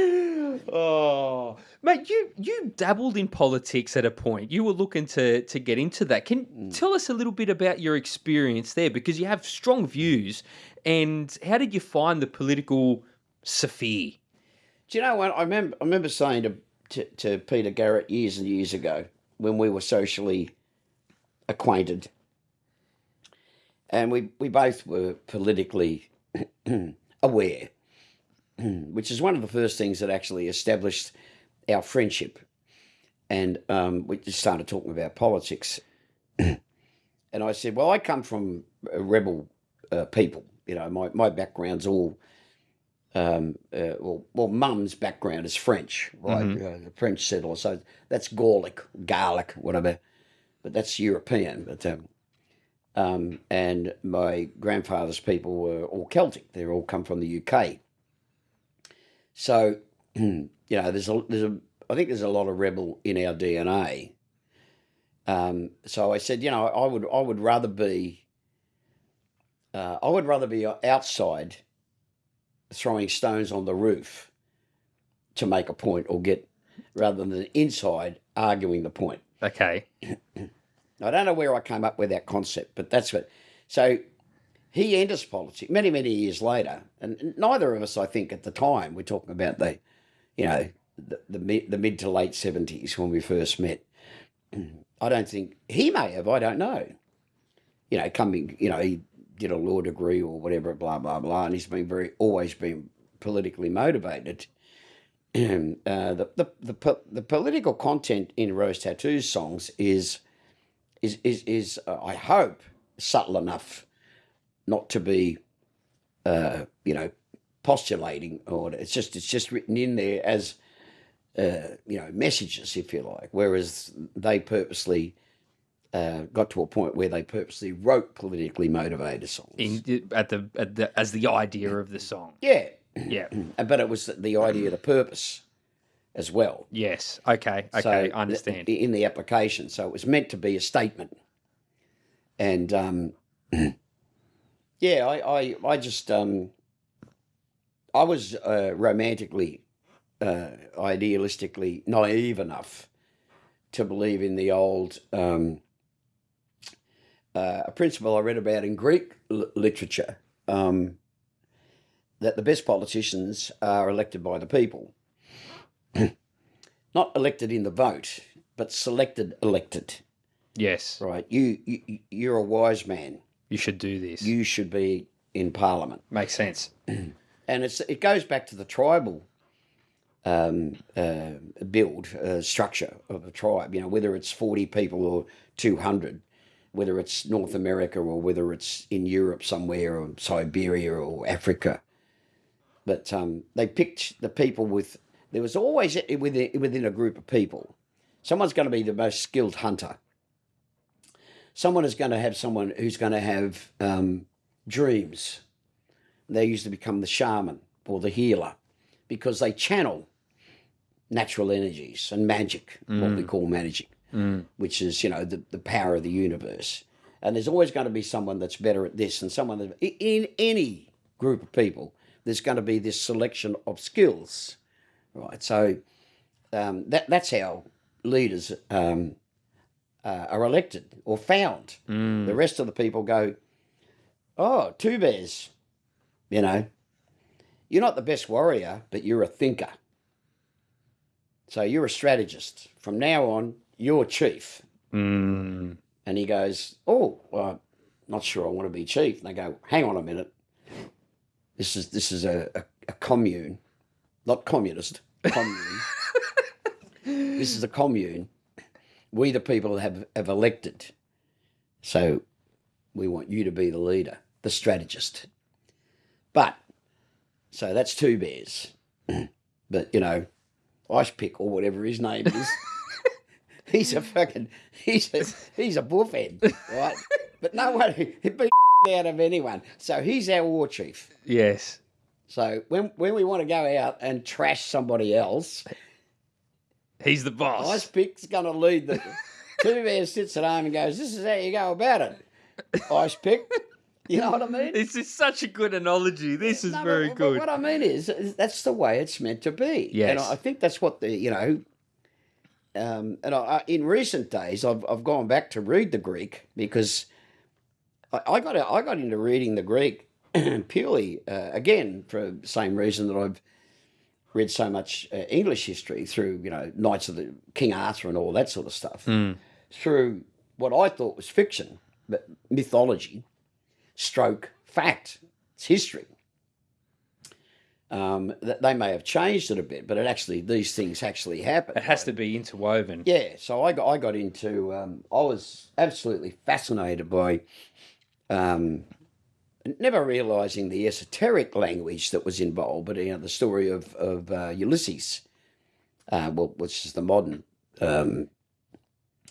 Oh, mate, you you dabbled in politics at a point. You were looking to to get into that. Can Mm. tell us a little bit about your experience there because you have strong views. And how did you find the political sphere? Do you know what I remember? I remember saying to, to to Peter Garrett years and years ago when we were socially acquainted, and we we both were politically *clears throat* aware, *clears throat* which is one of the first things that actually established our friendship, and um, we just started talking about politics. *clears throat* and I said, "Well, I come from a rebel uh, people. You know, my my background's all." Um, uh, well, well, mum's background is French, right? Uh, the French settler, so that's Gallic, Gaelic, whatever, but that's European. But um, um, and my grandfather's people were all Celtic; they all come from the UK. So, *clears throat* you know, there's a there's a I think there's a lot of rebel in our DNA. Um, so I said, you know, I would I would rather be uh, I would rather be outside throwing stones on the roof to make a point or get rather than inside arguing the point. Okay. I don't know where I came up with that concept, but that's what. So he enters politics many, many years later, and neither of us, I think, at the time, we're talking about the, you know, the, the mid the mid to late seventies when we first met. *clears throat* I don't think he may have. I don't know. You know, coming, you know, he did a law degree or whatever, blah blah blah, and he's been very always been politically motivated. *clears throat* uh, the, the the the political content in Rose Tattoo's songs is is is is uh, I hope subtle enough not to be uh, you know postulating or it's just it's just written in there as uh, you know messages if you like whereas they purposely uh, got to a point where they purposely wrote politically motivated songs In, at the at the as the idea of the song. yeah Yeah. *clears throat* but it was the idea the purpose as well Yes. Okay. Okay. So, I understand. th- in the application. So it was meant to be a statement. And um, *clears throat* yeah, I, I, I just, um, I was uh, romantically, uh, idealistically naive enough to believe in the old, um, uh, a principle I read about in Greek l- literature um, that the best politicians are elected by the people *clears throat* not elected in the vote, but selected elected. yes. Right? You, you you're a wise man. You should do this. You should be in Parliament, Makes sense. *clears throat* and it's it goes back to the tribal um, uh, build uh, structure of a tribe. You know, whether it's forty people or two hundred, whether it's North America or whether it's in Europe somewhere or Siberia or Africa. But um, they picked the people with. There was always within within a group of people, someone's going to be the most skilled hunter. Someone is going to have someone who's going to have um, dreams. They used to become the shaman or the healer because they channel natural energies and magic, what we call magic, which is, you know, the, the power of the universe. And there's always going to be someone that's better at this and someone that, in any group of people, there's going to be this selection of skills, right? So um, that, that's how leaders um, uh, are elected or found. The rest of the people go, oh, two bears, you know, you're not the best warrior, but you're a thinker. So you're a strategist. From now on, you're chief. Mm. And he goes, Oh, well, not sure I want to be chief. And they go, Hang on a minute. This is this is a, a, a commune, not communist, commune. *laughs* this is a commune. We the people have, have elected. So we want you to be the leader, the strategist. But so that's two bears. *clears throat* but you know, Ice Pick or whatever his name is. *laughs* he's a fucking he's a he's a bullhead, right? *laughs* but no one he'd be out of anyone. So he's our war chief. Yes. So when when we want to go out and trash somebody else, He's the boss. Ice Pick's going to lead the. *laughs* Two Bears sits at home and goes, "This is how you go about it." Ice Pick, you know what I mean? This is such a good analogy. This is No, very but, good. But what I mean is, is that's the way it's meant to be. Yes. And I think that's what the you know. Um, and I, in recent days, I've I've gone back to read the Greek because I, I got I got into reading the Greek *clears throat* purely uh, again for the same reason that I've read so much uh, English history through you know Knights of the King Arthur and all that sort of stuff through what I thought was fiction, but mythology, stroke fact. It's history. Um, they may have changed it a bit, but it actually these things actually happen. it has to be interwoven. Yeah, so I got I got into um, I was absolutely fascinated by um, never realizing the esoteric language that was involved, but you know the story of of uh, Ulysses, uh, well, which is the modern. Um,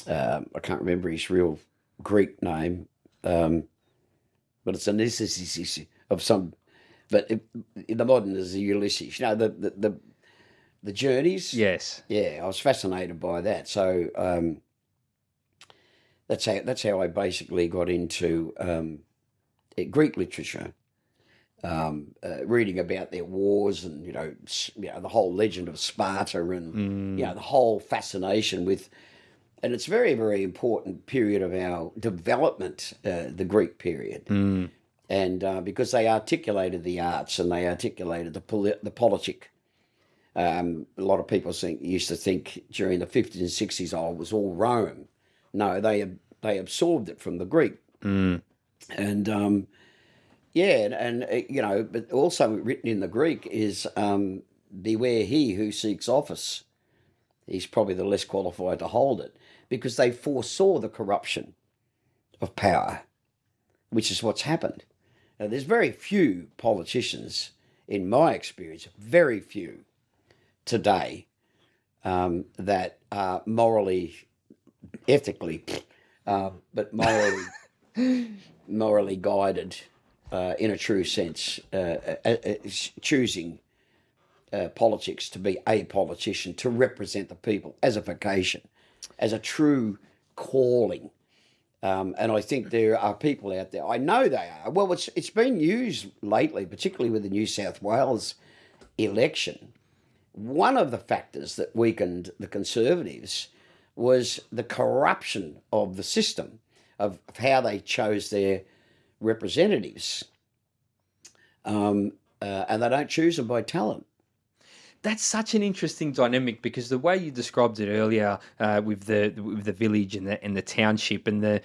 um I can't remember his real Greek name, um, but it's a necessity of some. But it, in the modern is the Ulysses. You know the the the, the journeys. Yes. Yeah, I was fascinated by that. So um, that's how that's how I basically got into um, Greek literature, um, uh, reading about their wars and you know, you know the whole legend of Sparta and you know the whole fascination with. And it's a very, very important period of our development, uh, the Greek period Mm. And uh, because they articulated the arts and they articulated the poli- the politic. Um, a lot of people think used to think during the fifties and sixties, oh, it was all Rome. No, they they absorbed it from the Greek, Mm. and um, yeah, and, and uh, you know, but also written in the Greek is um, beware he who seeks office. He's probably the less qualified to hold it because they foresaw the corruption of power, which is what's happened. Now, there's very few politicians, in my experience, very few today um, that are morally, ethically, uh, but morally, *laughs* morally guided uh, in a true sense, uh, uh, uh, choosing uh, politics to be a politician, to represent the people as a vocation, as a true calling. Um, and I think there are people out there. I know they are. Well, it's it's been used lately, particularly with the New South Wales election. One of the factors that weakened the Conservatives was the corruption of the system of, of how they chose their representatives, um, uh, and they don't choose them by talent. That's such an interesting dynamic because the way you described it earlier uh, with the with the village and the and the township and the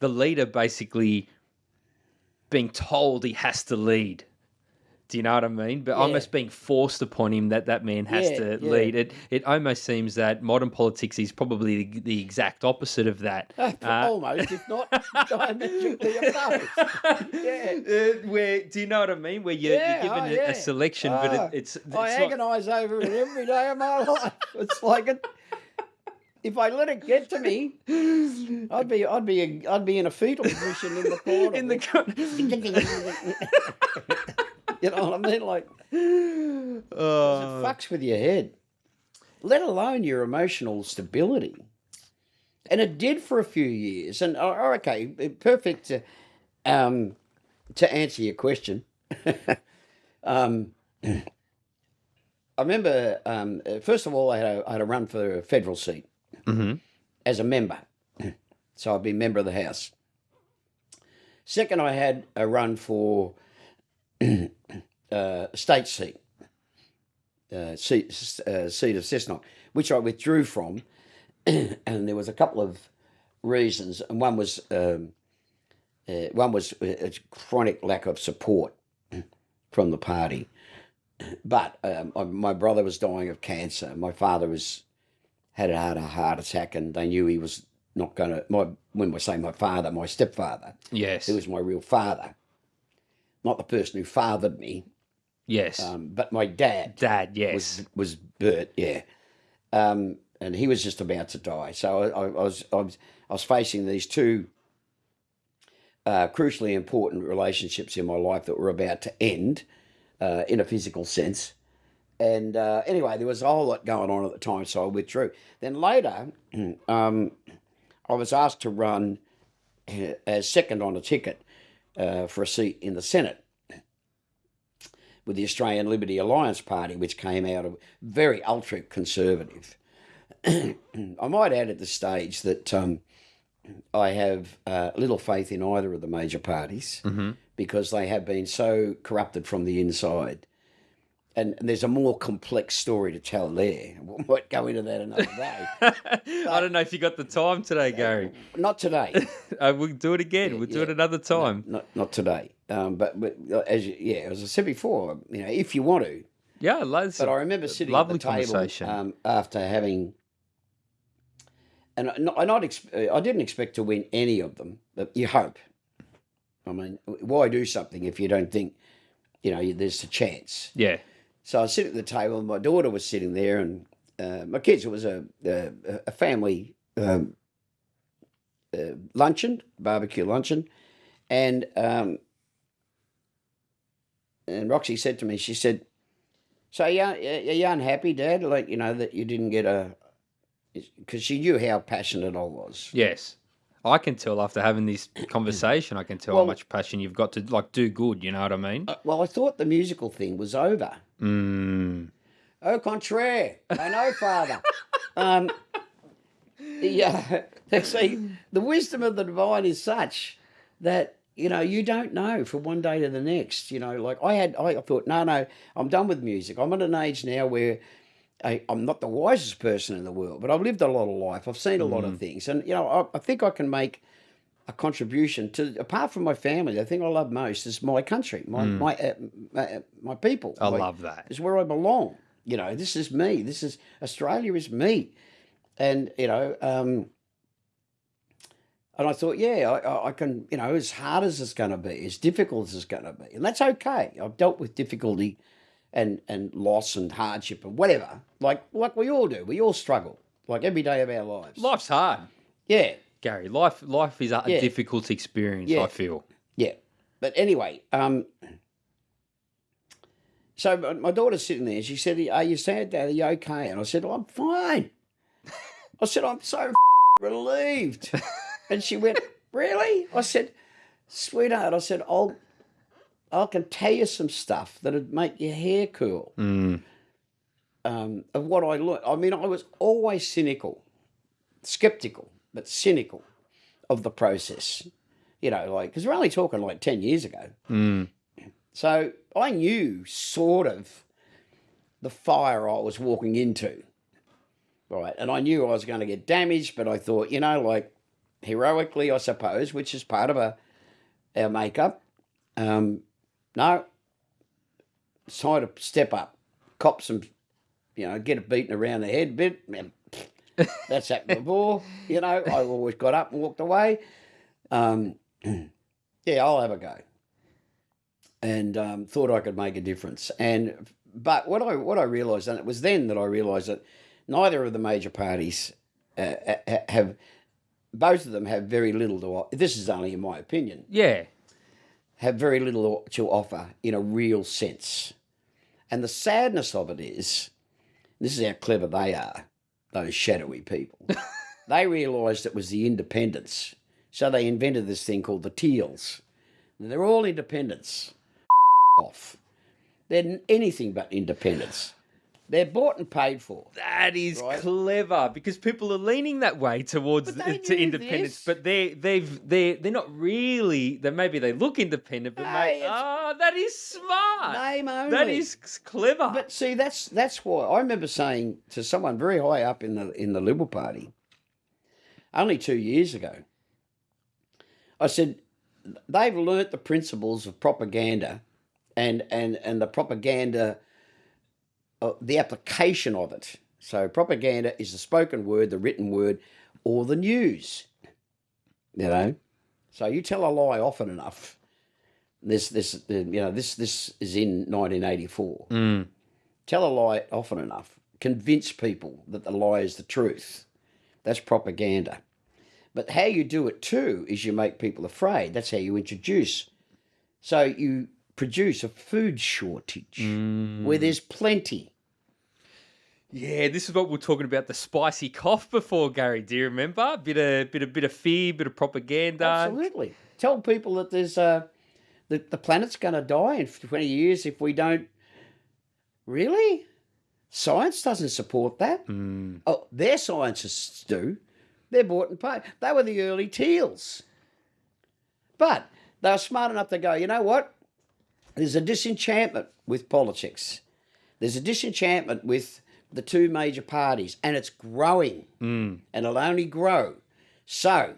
the leader basically being told he has to lead. Do you know what I mean? But almost being forced upon him that that man has Yeah, to yeah. lead. It it almost seems that modern politics is probably the, the exact opposite of that. *laughs* Uh, Almost, if not *laughs* diametrically opposed. yeah. Uh, where do you know what I mean? Where you're, Yeah, you're given oh, a, yeah. a selection, but Ah, it, it's, it's I agonise over it every day of my *laughs* life. It's like it. If I let it get to me, I'd be, I'd be, a, I'd be in a fetal position in the corner. in the co- you know what I mean? Like *laughs* it Oh. fucks with your head, let alone your emotional stability. And it did for a few years. And oh, oh, okay, perfect. To, um, to answer your question, *laughs* um, I remember um, uh, first of all, I had, a, I had a run for a federal seat Mhm. as a member, *clears throat* so I'd be member of the House. Second, I had a run for uh, state seat, uh, seat, uh, seat of Cessnock, which I withdrew from, *clears throat* and there was a couple of reasons, and one was um, uh, one was a a chronic lack of support from the party. But um, my brother was dying of cancer. My father was had had a heart attack, and they knew he was not going to. My when we say my father, my stepfather, Yes. who was my real father, not the person who fathered me, Yes. um, but my dad Dad, yes. was was Bert, yeah, um, and he was just about to die. So I, I, I was I was I was facing these two uh, crucially important relationships in my life that were about to end uh, in a physical sense. And uh, anyway, there was a whole lot going on at the time, so I withdrew. Then later, *clears throat* um, I was asked to run uh, as second on a ticket uh, for a seat in the Senate with the Australian Liberty Alliance Party, which came out of very ultra conservative. *clears throat* I might add at this stage that um, I have uh, little faith in either of the major parties because they have been so corrupted from the inside. And, and there's a more complex story to tell there. *laughs* We might go into that another day. *laughs* I don't know if you got the time today, Gary. Not today. *laughs* Uh, we'll do it again. We'll do it another time. Not not today. Um, but, but as you, yeah, as I said before, you know, if you want to, Yeah, let's. But I remember sitting lovely at the table um, after having, and I, not, I not I didn't expect to win any of them, but you hope. I mean, why do something if you don't think, you know, there's a chance? yeah. So I was sitting at the table, and my daughter was sitting there, and uh, my kids. It was a a, a family um, uh, luncheon, barbecue luncheon, and um, and Roxy said to me, she said, "So are you, are you unhappy, Dad? Like you know that you didn't get a." Because she knew how passionate I was. Yes. I can tell after having this *clears throat* conversation, I can tell Well- how much passion you've got to like do good. You know what I mean? Uh, Well, I thought the musical thing was over. Mm. Au contraire, I know, Father. *laughs* um, yeah, *laughs* see, the wisdom of the divine is such that you know you don't know from one day to the next. You know, like I had, I thought, no, no, I'm done with music. I'm at an age now where I, I'm not the wisest person in the world, but I've lived a lot of life. I've seen a lot of things, and you know, I, I think I can make a contribution to apart from my family. The thing I love most is my country, my my uh, my, my people. I my- love that. is where I belong. You know, this is me. This is Australia is me, and you know, um, and I thought, yeah, I- I, I can. You know, as hard as it's going to be, as difficult as it's going to be, and that's okay. I've dealt with difficulty, and and loss and hardship and whatever. Like like we all do. We all struggle. Like every day of our lives. Life's hard, Yeah, Gary. Life, life is a, Yeah. difficult experience. Yeah. I feel. Yeah, but anyway, um, so my- my daughter's sitting there. She said, "Are you sad, Dad? Are you okay?" And I said, "I'm fine." *laughs* I said, "I'm so relieved." And she went, "Really?" I said, "Sweetheart," I said, "I'll, I can tell you some stuff that'd make your hair curl." Mm. um, of what I learned. I mean, I was always cynical, skeptical, but cynical of the process. You know, like, because we're only talking like 10 years ago. Mm. So I knew sort of the fire I was walking into. Right. And I knew I was going to get damaged, but I thought, you know, like heroically, I suppose, which is part of a, our makeup. Um, no, it's time to step up, cop some, you know, get a beaten around the head a bit. That's happened before. You know, I always got up and walked away. Um, *clears throat* yeah, I'll have a go. And um, thought I could make a difference. And but what I what I realised, and it was then that I realised that neither of the major parties uh, have, both of them have very little to. This is only in my opinion Yeah. have very little to offer in a real sense. And the sadness of it is this is how clever they are, those shadowy people. *laughs* they realised it was the independents. So they invented this thing called the Teals. And they're all independents. off. They're anything but independents. They're bought and paid for. That is Right. clever because people are leaning that way towards But they to independence, this. but they they've they they're not really. They maybe they look independent, but No, mate, oh, that is smart. Name only. That is clever. But see, that's that's why I remember saying to someone very high up in the in the Liberal Party, only two years ago. I said, they've learnt the principles of propaganda, and and and the propaganda, uh, the application of it. So propaganda is the spoken word, the written word, or the news. You know, so you tell a lie often enough, This this you know this this is in 1984. Tell a lie often enough. Convince people that the lie is the truth. That's propaganda. But how you do it too is you make people afraid. That's how you introduce. So you produce a food shortage where there's plenty. Yeah, this is what we are talking about the spicy cough before, Gary. Do you remember? Bit of bit of bit of fear, bit of propaganda. Absolutely. Tell people that there's uh, the the planet's going to die in twenty years if we don't. Really, science doesn't support that. Oh, their scientists do. They're bought and paid. They were the early teals, but they were smart enough to go. You know what? There's a disenchantment with politics. There's a disenchantment with the two major parties, and it's growing, mm. and it'll only grow. So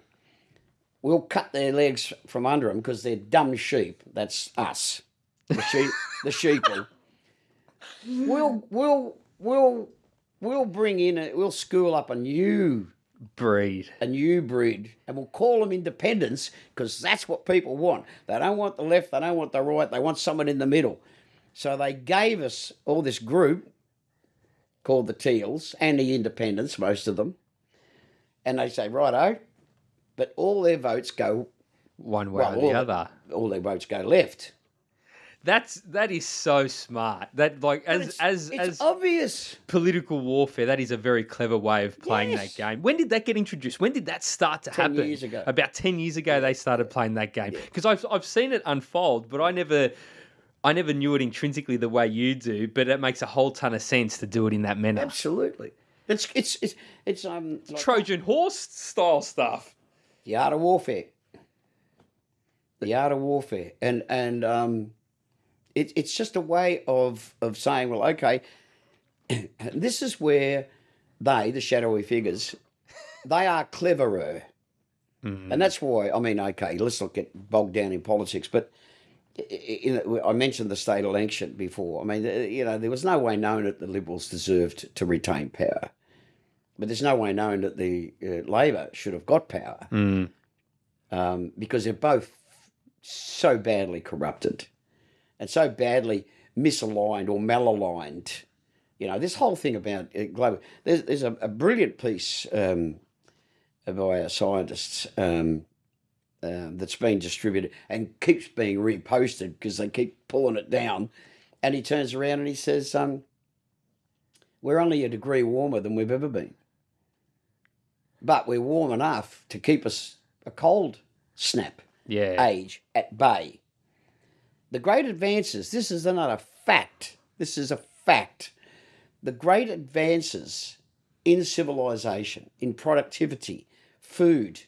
we'll cut their legs from under them because they're dumb sheep. That's us, the sheep, *laughs* the sheeple. We'll we'll we'll we'll bring in a, we'll school up a new Breed. a new breed, and we'll call them independents because that's what people want. They don't want the left, they don't want the right, they want someone in the middle. So they gave us all this group called the Teals and the Independents, most of them, and they say, righto, but all their votes go, One way Well, or the all- other. all their votes go left. That's that is so smart. That like as It's, as it's as obvious. political warfare, that is a very clever way of playing Yes. that game. When did that get introduced? When did that start to 10 happen? years ago. About ten years ago, they started playing that game because I've I've seen it unfold, but I never. I never knew it intrinsically the way you do, but it makes a whole ton of sense to do it in that manner. Absolutely. It's it's it's it's um like Trojan horse style stuff. the art of warfare. The art of warfare, and and um, it, it's just a way of of saying, well, okay, *clears throat* this is where they, the shadowy figures, they are cleverer, and that's why. I mean, okay, let's not get bogged down in politics, but. I- i- You know, I mentioned the state election before. I mean, you know, there was no way known that the Liberals deserved to retain power, but there's no way known that the uh, Labor should have got power um, because they're both so badly corrupted and so badly misaligned or malaligned. You know, this whole thing about uh, global. There's, there's a, a brilliant piece um, by our scientists um, uh, that's been distributed and keeps being reposted because they keep pulling it down. And he turns around and he says, um, We're only a degree warmer than we've ever been. But we're warm enough to keep us a cold snap Yeah. age at bay. The great advances, this is another fact, this is a fact. The great advances in civilization, in productivity, food,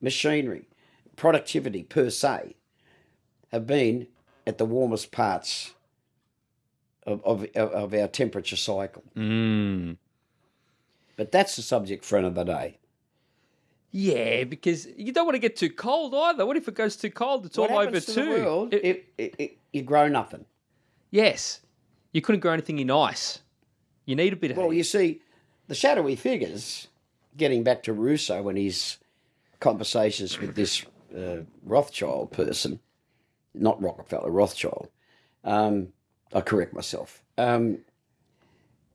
machinery, productivity per se, have been at the warmest parts of, of, of our temperature cycle. Mm. But that's the subject for another day. Yeah, because you don't want to get too cold either. What if it goes too cold? It's What all over to too. the world It- if, if you grow nothing? yes, you couldn't grow anything in ice. You need a bit of Well, heat. you see, the shadowy figures, getting back to Rousseau and his conversations with this uh, Rothschild person, not Rockefeller, Rothschild. Um, I correct myself. Um,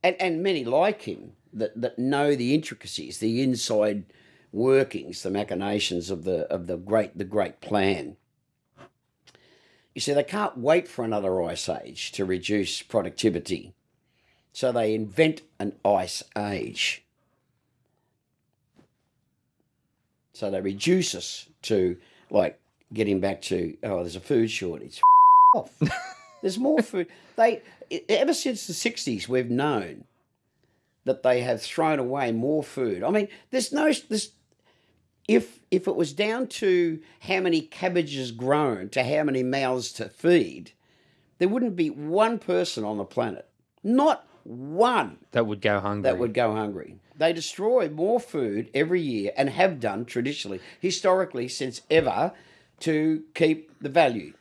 and, and many like him that, that know the intricacies, the inside workings, the machinations of the of the great the great plan. You see, they can't wait for another ice age to reduce productivity. So they invent an ice age. So they reduce us to like getting back to oh, there's a food shortage. *laughs* off. There's more food. They ever since the '60s, we've known that they have thrown away more food. I mean, there's no this. If if it was down to how many cabbages grown to how many mouths to feed, there wouldn't be one person on the planet, not one, that would go hungry. that would go hungry. They destroy more food every year and have done traditionally, historically, since ever, to keep the value.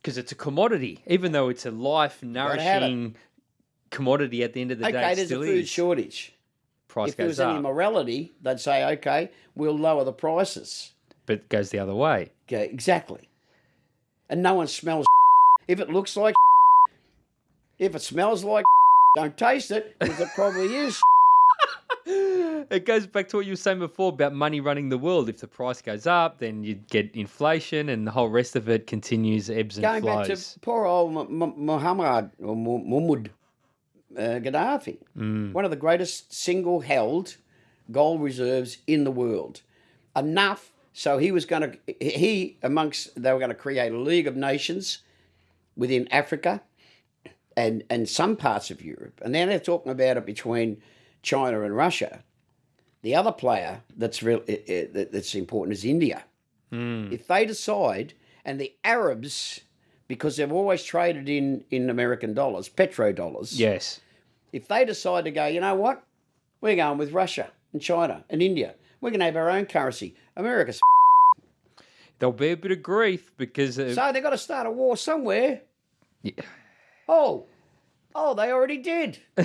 because it's a commodity, even though it's a life nourishing commodity. At the end of the day, Okay, there's a food is. shortage. Price if there was goes any morality, they'd say, okay, we'll lower the prices. but it goes the other way. Okay, exactly. and no one smells. *laughs* If it looks like, *laughs* if it smells like, *laughs* don't taste it because it probably is. It goes back to what you were saying before about money running the world. If the price goes up, then you get inflation, and the whole rest of it continues ebbs and Going flows. back to poor old Muhammad or Muhammad uh, Gaddafi, Mm. one of the greatest single-held gold reserves in the world. Enough so he was going to he amongst they were going to create a League of Nations within Africa and and some parts of Europe, and now they're talking about it between China and Russia. The other player that's real i- i- that- that's important is India. If they decide, and the Arabs, because they've always traded in in American dollars, petrodollars. yes. If they decide to go, you know what, we're going with Russia and China and India. We're going to have our own currency. America's. *laughs* There'll be a bit of grief because uh, So they've got to start a war somewhere. Yeah. Oh, oh, they already did. *laughs*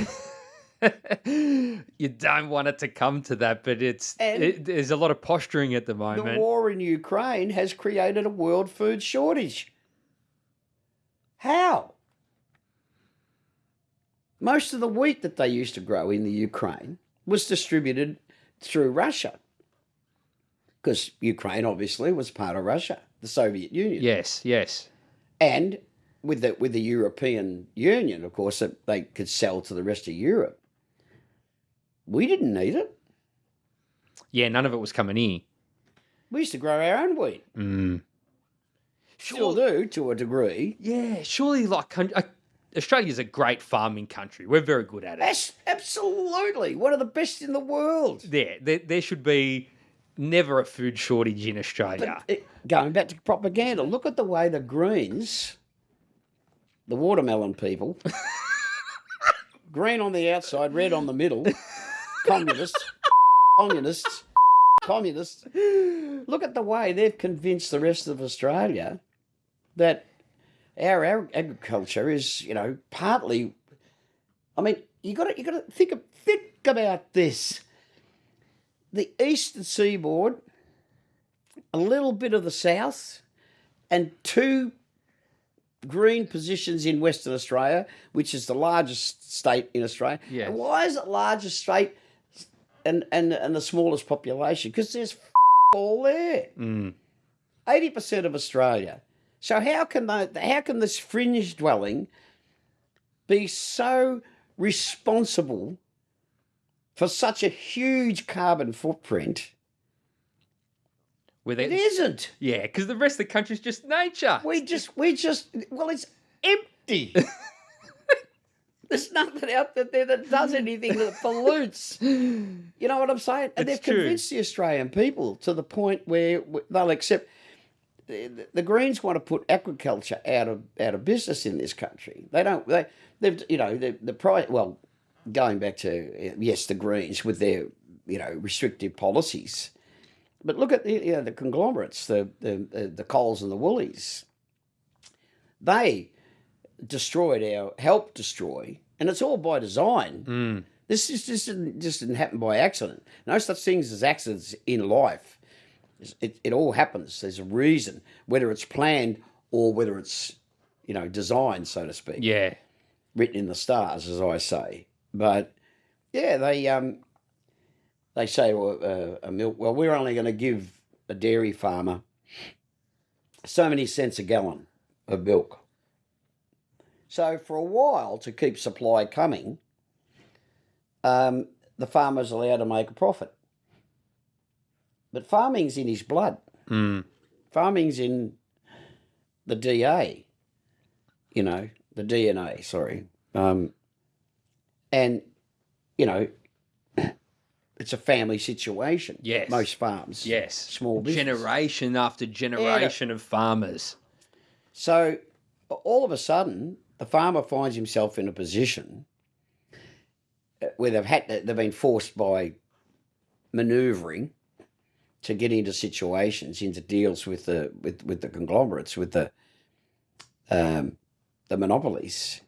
*laughs* you don't want it to come to that, but it's it, there's a lot of posturing at the moment. The war in Ukraine has created a world food shortage. How? Most of the wheat that they used to grow in the Ukraine was distributed through Russia. Because Ukraine obviously was part of Russia, the Soviet Union. Yes, yes. And with the with the European Union, of course, they could sell to the rest of Europe. We didn't need it. Yeah, none of it was coming in. We used to grow our own wheat. Mm. Still do to a degree. Yeah, surely like uh, Australia's a great farming country. We're very good at it. That's absolutely one of the best in the world. Yeah, there, there should be never a food shortage in Australia. Going back to propaganda, look at the way the Greens, the watermelon people, *laughs* green on the outside, red on the middle, communists, communists, communists. Look at the way they've convinced the rest of Australia that our, our agriculture is, you know, partly. I mean, you got to you got to think of, think about this. The eastern seaboard a little bit of the south, and two green positions in Western Australia, which is the largest state in Australia. Yes. And why is it largest state and, and, and the smallest population? Because there's all there. Mm. Eighty percent of Australia. So how can they, how can this fringe dwelling be so responsible for such a huge carbon footprint? Where It isn't. Yeah, because the rest of the country's just nature. We just, we just, well, it's empty. *laughs* There's nothing out there that does anything that pollutes. You know what I'm saying? And It's they've true. convinced the Australian people to the point where they'll accept. The, the Greens want to put agriculture out of out of business in this country. They don't. They, they've, you know, the the price. Well, going back to uh, yes, the Greens with their you know restrictive policies. But look at the you know, the conglomerates, the the the, the Coles and the Woolies. They destroyed our helped destroy, and it's all by design. Mm. This is just didn't, just didn't happen by accident. No such things as accidents in life. It, it all happens. There's a reason, whether it's planned or whether it's you know designed, so to speak Yeah. written in the stars, as I say. But yeah, they um, they say well, uh, a milk. Well, we're only going to give a dairy farmer so many cents a gallon of milk. So for a while, to keep supply coming, um, the farmer's allowed to make a profit. But farming's in his blood. Mm. Farming's in the DA, you know, the DNA, sorry. Um, and, you know, *clears throat* it's a family situation. Yes. Most farms. Yes. Small business. Generation after generation of farmers. So all of a sudden, the farmer finds himself in a position where they've had to, they've been forced by manoeuvring to get into situations, into deals with the with, with the conglomerates, with the um, the monopolies,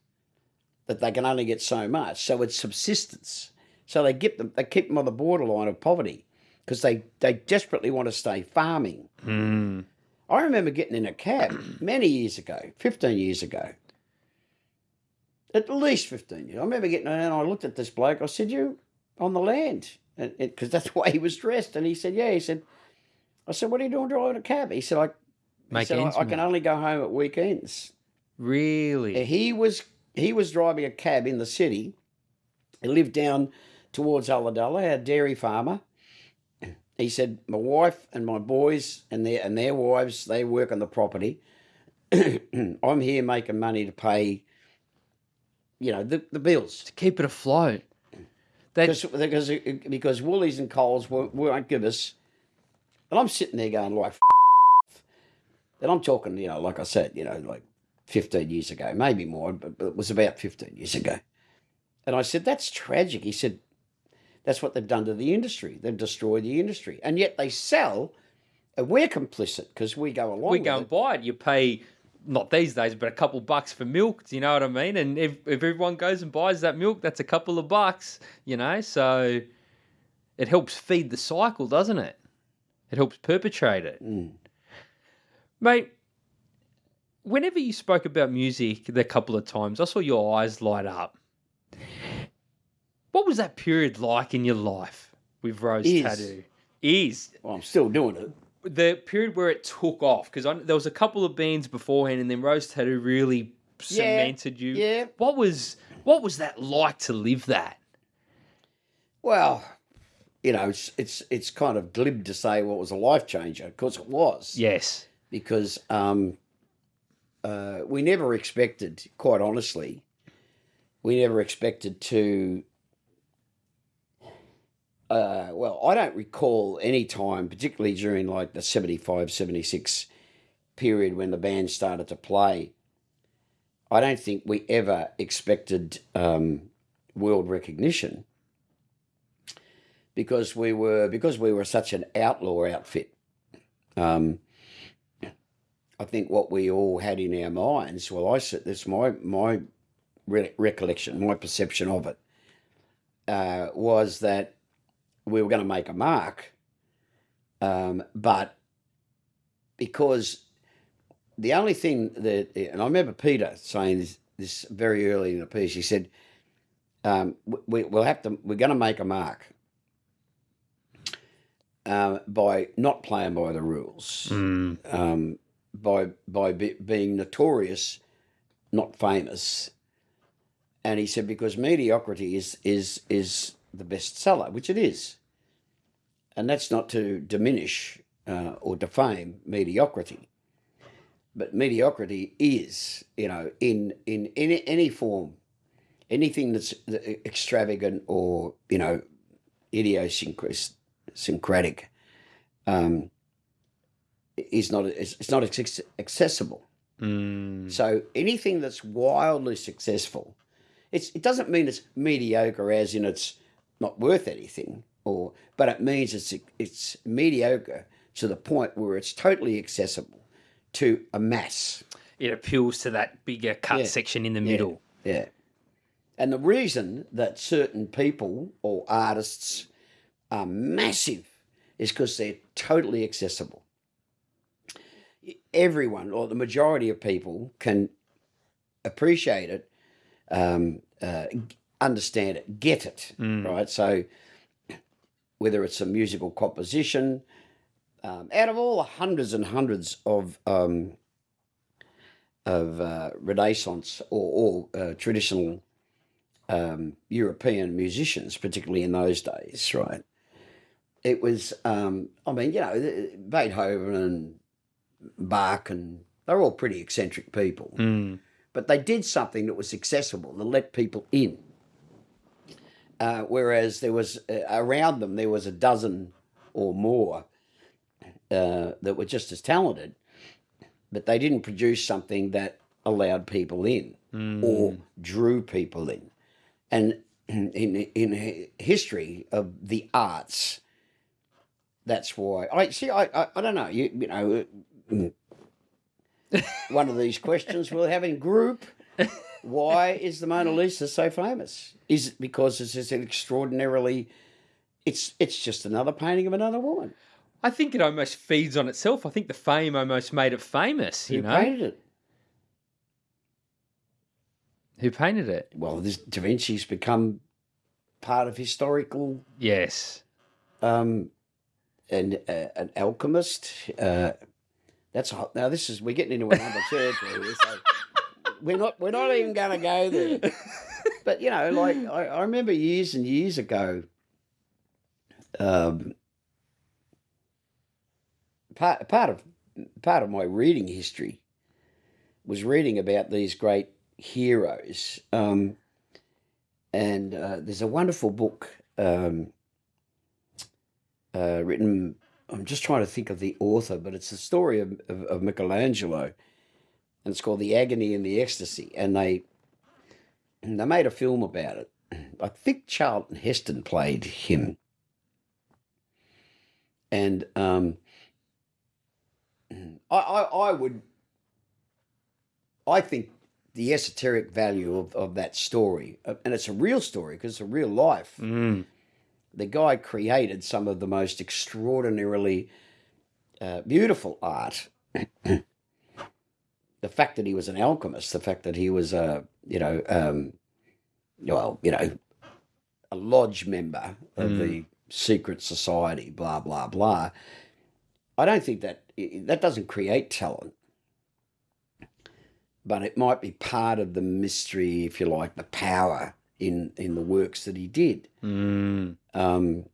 that they can only get so much. So it's subsistence. So they get them they keep them on the borderline of poverty because they, they desperately want to stay farming. Mm. I remember getting in a cab many years ago, 15 years ago. At least 15 years. I remember getting in and I looked at this bloke. I said, You on the land? Because that's *laughs* the way he was dressed. And he said, Yeah. He said, I said, What are you doing driving a cab? He said, I, he said, ends I, I can only go home at weekends. Really? He was he was driving a cab in the city. He lived down towards Ulladulla, a dairy farmer. He said, "My wife and my boys and their and their wives they work on the property. *clears throat* I'm here making money to pay, you know, the, the bills to keep it afloat. That, because because because Woolies and Coles won't, won't give us." And I'm sitting there going like, *laughs* and I'm talking, you know, like I said, you know, like 15 years ago, maybe more, but, but it was about 15 years ago. And I said, that's tragic. He said, that's what they've done to the industry. They've destroyed the industry. And yet they sell, and we're complicit because we go along we go and buy it. You pay not these days, but a couple bucks for milk. Do you know what I mean? And if, if everyone goes and buys that milk, that's a couple of bucks. You know, so it helps feed the cycle, doesn't it? It helps perpetrate it, Mm. mate. Whenever you spoke about music the couple of times, I saw your eyes light up. What was that period like in your life with Rose Is. Tattoo? Is Well, I'm still doing it. The period where it took off because there was a couple of beans beforehand, and then Rose Tattoo really cemented you. Yeah. What was what was that like to live that? Well, you know, it's, it's, it's kind of glib to say what was a life changer because it was. Yes. because um, uh, we never expected, quite honestly, we never expected to. Uh, well, I don't recall any time, particularly during like the 75, 76 period when the band started to play. I don't think we ever expected um, world recognition because we were because we were such an outlaw outfit. Um, I think what we all had in our minds, well, I said this my my re- recollection, my perception of it, uh, was that we were going to make a mark, um, but because the only thing that, and I remember Peter saying this, this very early in the piece, he said, um, we, we'll have to, we're going to make a mark uh, by not playing by the rules um, by by be, being notorious, not famous. And he said because mediocrity is is is the bestseller, which it is, and that's not to diminish uh, or defame mediocrity, but mediocrity is you know in in any any form, anything that's extravagant or you know idiosyncratic. Um, is not it's, it's not accessible. Mm. So anything that's wildly successful, it's it doesn't mean it's mediocre as in it's not worth anything, or but it means it's it's mediocre to the point where it's totally accessible to a mass. It appeals to that bigger cut Yeah. section in the middle. Yeah. And the reason that certain people or artists are massive is because they're totally accessible. Everyone, or the majority of people, can appreciate it, um, uh, understand it, get it, right? So, whether it's a musical composition, um, out of all the hundreds and hundreds of um, of uh, Renaissance or, or uh, traditional um, European musicians, particularly in those days, right? It was, um, I mean, you know, Beethoven and Bach, and they're all pretty eccentric people, Mm. but they did something that was accessible that let people in. Uh, whereas there was uh, around them, there was a dozen or more uh, that were just as talented, but they didn't produce something that allowed people in or drew people in. And *clears throat* in in history of the arts, that's why I see. I I, I don't know. You you know, mm, *laughs* one of these questions we'll have in group. *laughs* Why is the Mona Lisa so famous? Is it because it's just an extraordinarily? It's it's just another painting of another woman. I think it almost feeds on itself. I think the fame almost made it famous. You Who know, painted it? who painted it? Well, this Da Vinci's become part of historical Yes. um, and uh, an alchemist. Uh, that's hot. Now this is we're getting into another territory. *laughs* So we're not we're not even going to go there. *laughs* But you know, like I, I remember years and years ago. Um, part part of part of my reading history was reading about these great heroes. Um, and uh, there's a wonderful book um, uh, written. I'm just trying to think of the author, but it's the story of, of, of Michelangelo, and it's called "The Agony and the Ecstasy." And they they made a film about it. I think Charlton Heston played him, and um, I, I I would I think the esoteric value of, of that story, uh, and it's a real story because it's a real life Mm. the guy created some of the most extraordinarily uh, beautiful art. The fact that he was an alchemist, the fact that he was a, you know, um, well, you know, a lodge member of the secret society, blah blah blah. I don't think that that doesn't create talent, but it might be part of the mystery, if you like, the power in in the works that he did Mm. um,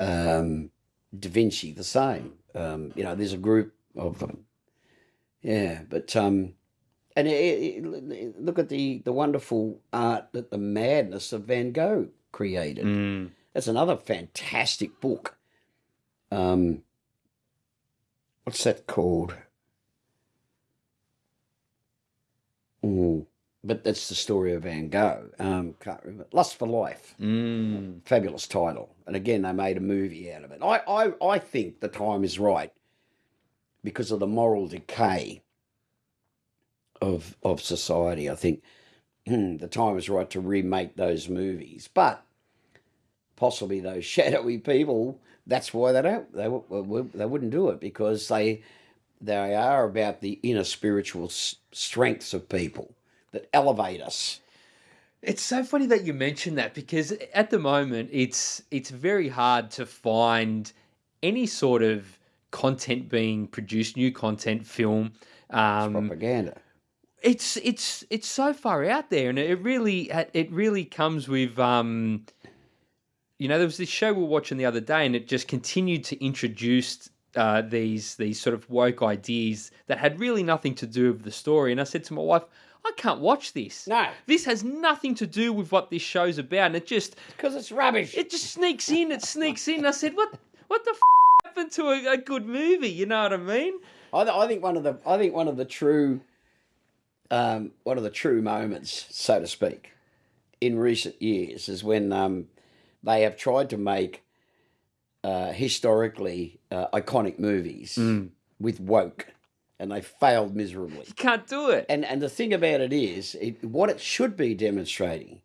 um, Da Vinci the same. Um, you know, there's a group of them. Yeah, but um, and it, it- look at the the wonderful art that the madness of Van Gogh created. Mm. That's another fantastic book. Um, what's that called? Mm, but that's the story of Van Gogh. Um, can't remember. Lust for Life Mm. fabulous title. And again, they made a movie out of it. I, I, I think the time is right because of the moral decay of of society. I think hmm, the time is right to remake those movies. But possibly those *laughs* shadowy people, that's why they don't. They they wouldn't do it because they they are about the inner spiritual strengths of people that elevate us. It's so funny that you mentioned that because at the moment it's it's very hard to find any sort of content being produced, new content, film. Um, Propaganda. it's it's it's so far out there, and it really it really comes with um, you know, there was this show we were watching the other day, and it just continued to introduce uh, these these sort of woke ideas that had really nothing to do with the story. And I said to my wife, I can't watch this. No. this has nothing to do with what this show's about, and it just Because it's rubbish. it just sneaks in. It sneaks in. I said, what what the f- happened to a, a good movie? You know what I mean? I, th- I think one of the I think one of the true um, one of the true moments, so to speak, in recent years is when um, they have tried to make uh, historically uh, iconic movies with woke, and they failed miserably. You can't do it. And and the thing about it is, it, what it should be demonstrating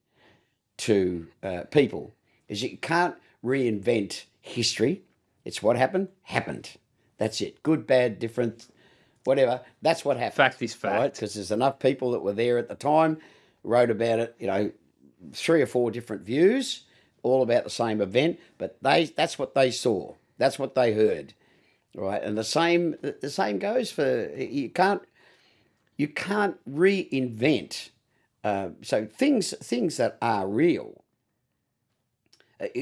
to uh, people is you can't reinvent history. It's what happened happened. That's it. Good, bad, different, whatever. That's what happened. Fact is fact. Because there's enough people that were there at the time, wrote about it. You know, three or four different views, all about the same event. But they that's what they saw. That's what they heard. Right, and the same the same goes for you can't you can't reinvent. Uh, so things things that are real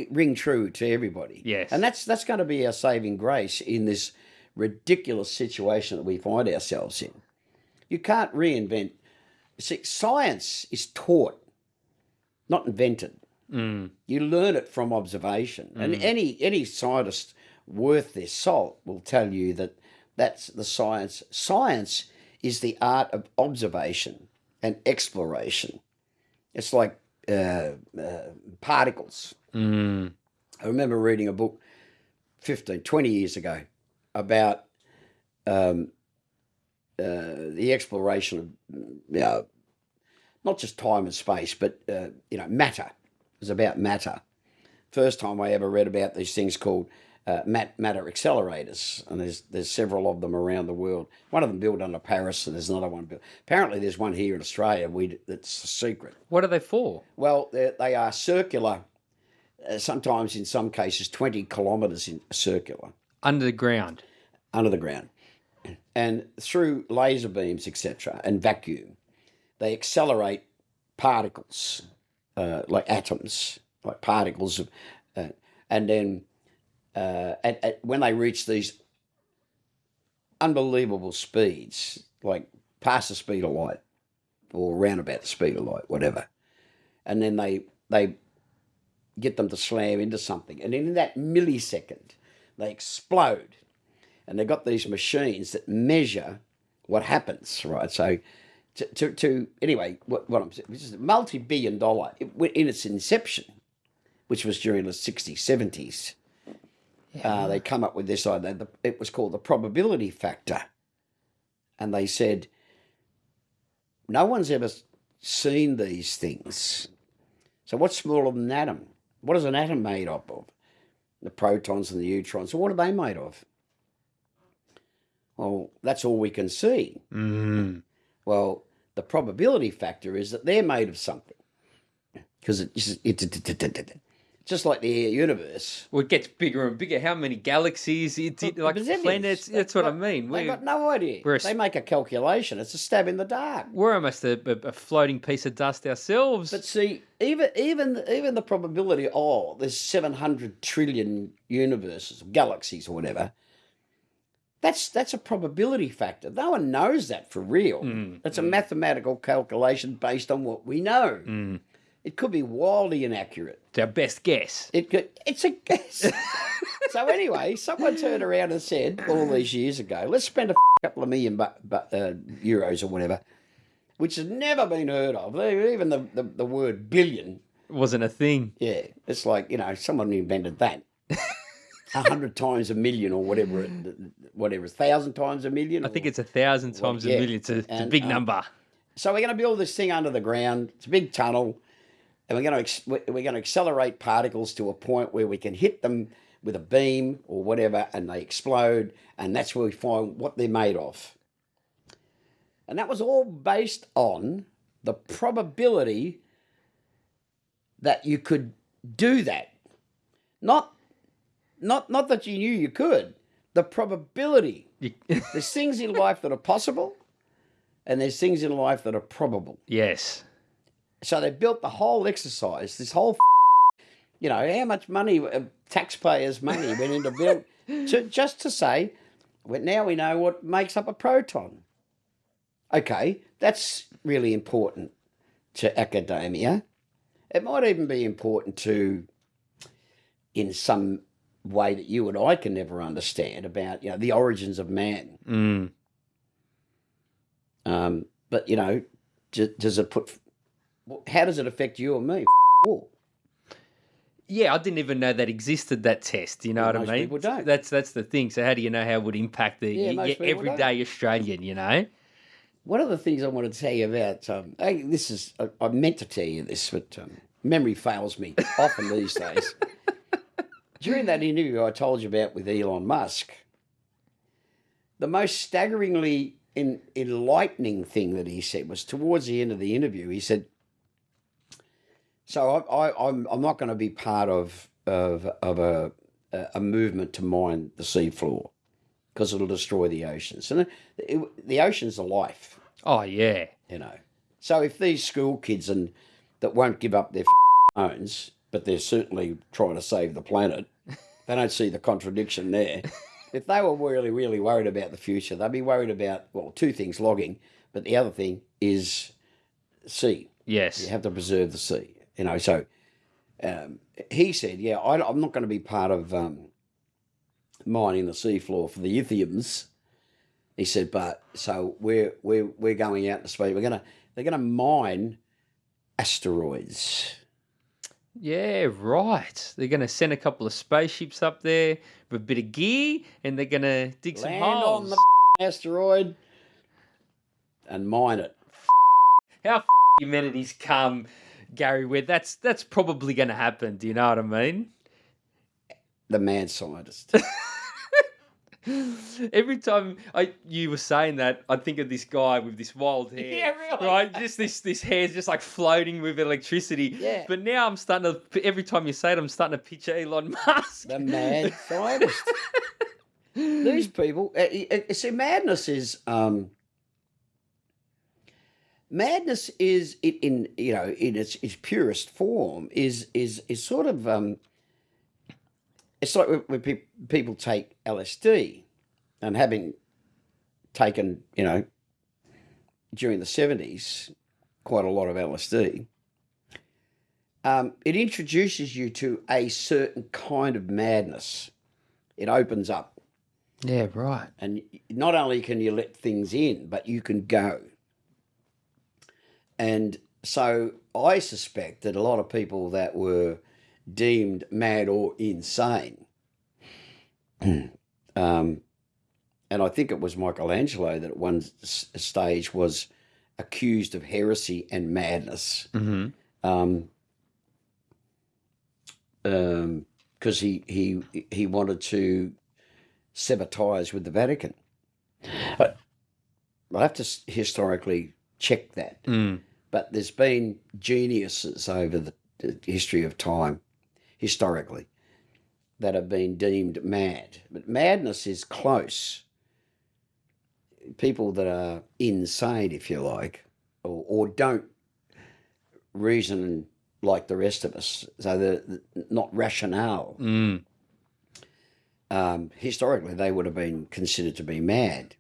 ring true to everybody. Yes. and that's that's going to be our saving grace in this ridiculous situation that we find ourselves in. You can't reinvent. See, science is taught, not invented. Mm. You learn it from observation, and any any scientist worth their salt will tell you that that's the science. Science is the art of observation and exploration. It's like uh, uh, particles. Mm. I remember reading a book 15, 20 years ago about um, uh, the exploration of, you know, not just time and space, but, uh, you know, matter. It was about matter. First time I ever read about these things called uh, mat- matter accelerators, and there's there's several of them around the world. One of them built under Paris, and there's another one built. Apparently, there's one here in Australia. We that's a secret. What are they for? Well, they are circular. Uh, sometimes, in some cases, twenty kilometres in circular Under the ground. under the ground, and through laser beams, etc., and vacuum, they accelerate particles, uh, like atoms, like particles of, uh, and then uh, at, at, when they reach these unbelievable speeds, like past the speed of light, or round about the speed of light, whatever, and then they they get them to slam into something, and in that millisecond, they explode, and they've got these machines that measure what happens, right? So. To, to, to anyway, what, what I'm saying, this is a multi-billion dollar in its inception, which was during the 60s, 70s. Uh, they come up with this idea. the- It was called the probability factor, and they said no one's ever seen these things. So what's smaller than an atom? What is an atom made up of? The protons and the neutrons. So what are they made of? Well, that's all we can see. Mm. Well, the probability factor is that they're made of something. Because it, it's it, it, it, it, it- just like the universe. Well, it gets bigger and bigger. How many galaxies? It's it, like planets. That's what I mean. We've got no idea. we're a they make a calculation. It's a stab in the dark. we're almost a, a, a floating piece of dust ourselves. But see, even even even the probability, oh, there's seven hundred trillion universes, galaxies, or whatever. That's that's a probability factor. No one knows that for real. Mm, It's a mathematical calculation based on what we know. Mm. It could be wildly inaccurate. it's our best guess. It could. It's a guess. *laughs* so anyway, someone turned around and said all these years ago, let's spend a couple of million bu- bu- uh, euros or whatever, which has never been heard of. Even the, the, the word billion wasn't a thing. yeah, it's like you know someone invented that. *laughs* A hundred times a million or whatever, it, whatever, a thousand times a million. I think it's a thousand times yeah, a million. It's a, it's a big um, number. So we're going to build this thing under the ground. It's a big tunnel, and we're going to ex- we're going to accelerate particles to a point where we can hit them with a beam or whatever, and they explode, and that's where we find what they're made of. And that was all based on the probability that you could do that. Not not not that you knew you could. The probability. There's things in life that are possible, and there's things in life that are probable. *laughs* yes. So they built the whole exercise, this whole, you know, how much money, uh, taxpayers' money went into build, *laughs* to, just to say, well, now we know what makes up a proton. Okay, that's really important to academia. It might even be important to, in some way that you and I can never understand about, you know, the origins of man. Mm. Um, but you know, does it put? How does it affect you or me? All. Yeah, I didn't even know that existed. That test, you know Well, what I mean? people don't. That's that's the thing. So how do you know how it would impact the Yeah, y- most y- people don't. everyday Australian? You know? One of the things I want to tell you about, um, I, this is, I, I meant to tell you this, but um, memory fails me *laughs* often these days. During that interview I told you about with Elon Musk, the most staggeringly en- enlightening thing that he said was towards the end of the interview. He said, "So I, I, I'm I'm not going to be part of of of a a movement to mine the seafloor because it'll destroy the oceans, and it, it, the oceans are life." Oh yeah. you know. So if these school kids and that won't give up their *laughs* phones, but they're certainly trying to save the planet, *laughs* they don't see the contradiction there. if they were really, really worried about the future, they'd be worried about well, two things: logging, but the other thing is sea. Yes. You have to preserve the sea. You know, so um, he said, "Yeah, I, I'm not going to be part of um, mining the seafloor for the lithiums." He said, "But so we're we're we're going out to space. We're gonna they're gonna mine asteroids." Yeah, right. They're going to send a couple of spaceships up there with a bit of gear, and they're going to dig some holes. on the asteroid and mine it. How humanity's come, Gary? Where that's that's probably going to happen. Do you know what I mean? the mad scientist. *laughs* Every time I you were saying that, I think of this guy with this wild hair. *laughs* Yeah, really. Right, just this this hair's just like floating with electricity. Yeah. But now I'm starting to. Every time you say it, I'm starting to picture Elon *laughs* Musk. the mad scientist. These people, uh, uh, uh, see, madness is um, madness is it in you know in its its purest form is is is sort of um, it's like when, when pe- people take LSD and having taken you know during the seventies quite a lot of LSD. Um, it introduces you to a certain kind of madness. It opens up Yeah, right. and not only can you let things in, but you can go. And so I suspect that a lot of people that were deemed mad or insane, *clears throat* um, and I think it was Michelangelo that at one stage was accused of heresy and madness Mm-hmm. um, um, because he he he wanted to sever ties with the Vatican. But I have to historically check that. Mm. But there's been geniuses over the, history of time, historically, that have been deemed mad. But madness is close. People that are insane, if you like, or, or don't reason like the rest of us, so they're not rationale. Mm. Um, historically, they would have been considered to be mad.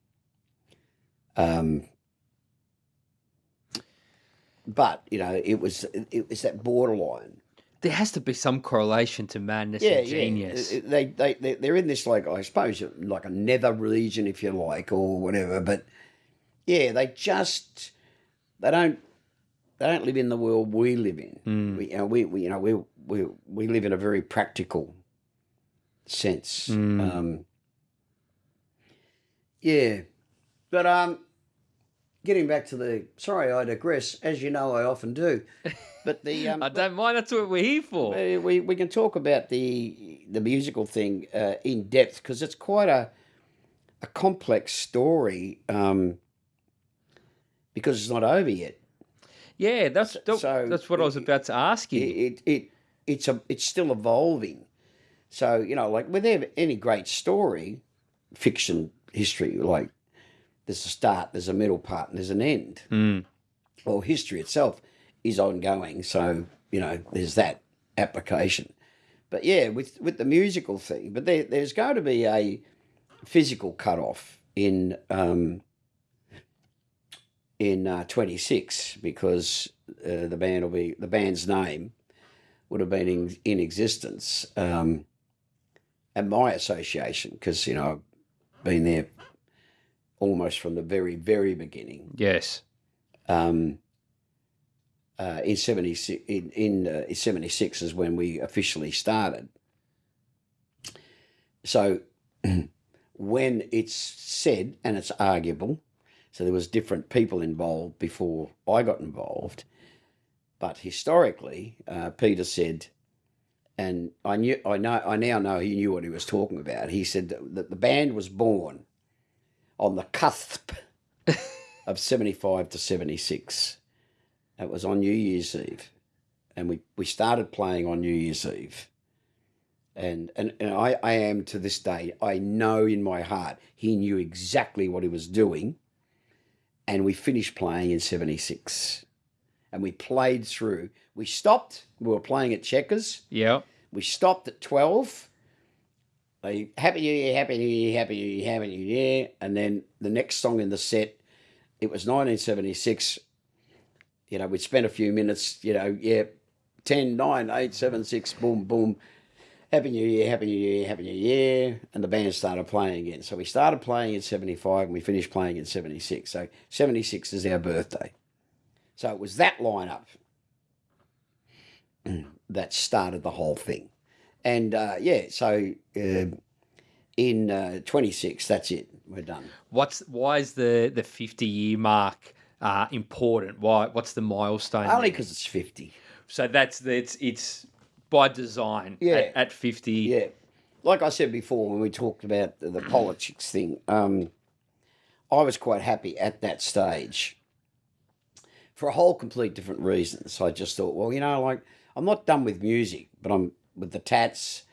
Um, but you know, it was it was that borderline. There has to be some correlation to madness and genius. Yeah, they they they they're in this like I suppose like a nether region, if you like, or whatever. But yeah, they just they don't they don't live in the world we live in. Mm. We, you know, we, we you know we we we live in a very practical sense. Mm. Um, yeah, but um, getting back to the sorry, I digress. As you know, I often do. But the *laughs* um, I don't mind. That's what we're here for. we we can talk about the the musical thing uh, in depth because it's quite a a complex story um, because it's not over yet. Yeah, that's that- so that's what I was about to ask you. it it it's a it's still evolving. So you know, like with any great story, fiction history, like there's a start, there's a middle part, and there's an end. Mm. well, history itself is ongoing. So you know, there's that application. But yeah, with with the musical thing, but there, there's going to be a physical cutoff in um, in uh, 26 because uh, the band will be the band's name would have been in, in existence um, at my association because you know I've been there almost from the very very beginning. Yes. um, uh, in 76 in, in uh, 76 is when we officially started. So *clears throat* when it's said and it's arguable so there was different people involved before i got involved but historically uh, peter said and i knew i know i now know he knew what he was talking about. He said that, that the band was born on the cusp *laughs* of 75 to 76 it was on New Year's Eve, and we, we started playing on New Year's Eve. And and, and I, I am to this day, I know in my heart he knew exactly what he was doing. And we finished playing in 76. And we played through. We stopped, we were playing at Checkers. Yeah. We stopped at 12. Happy New Year, Happy New Year, Happy New Year, Happy New Year. And then the next song in the set, it was 1976. You know, we'd spent a few minutes, you know, yeah, 10, 9, 8, 7, 6, boom, boom. Happy New Year, Happy New Year, Happy New Year. And the band started playing again. So we started playing in 75 and we finished playing in 76. So 76 is our birthday. So it was that lineup *clears throat* that started the whole thing. And uh, yeah, so uh, in uh, 26, that's it. We're done. What's why is the the fifty year mark uh, important? Why? What's the milestone? Only because it's 50. So that's it's it's by design. Yeah. At, at fifty. Yeah. like I said before when we talked about the, the politics thing, um, I was quite happy at that stage for a whole complete different reasons. I just thought, well, you know, like I'm not done with music, but I'm with the tats,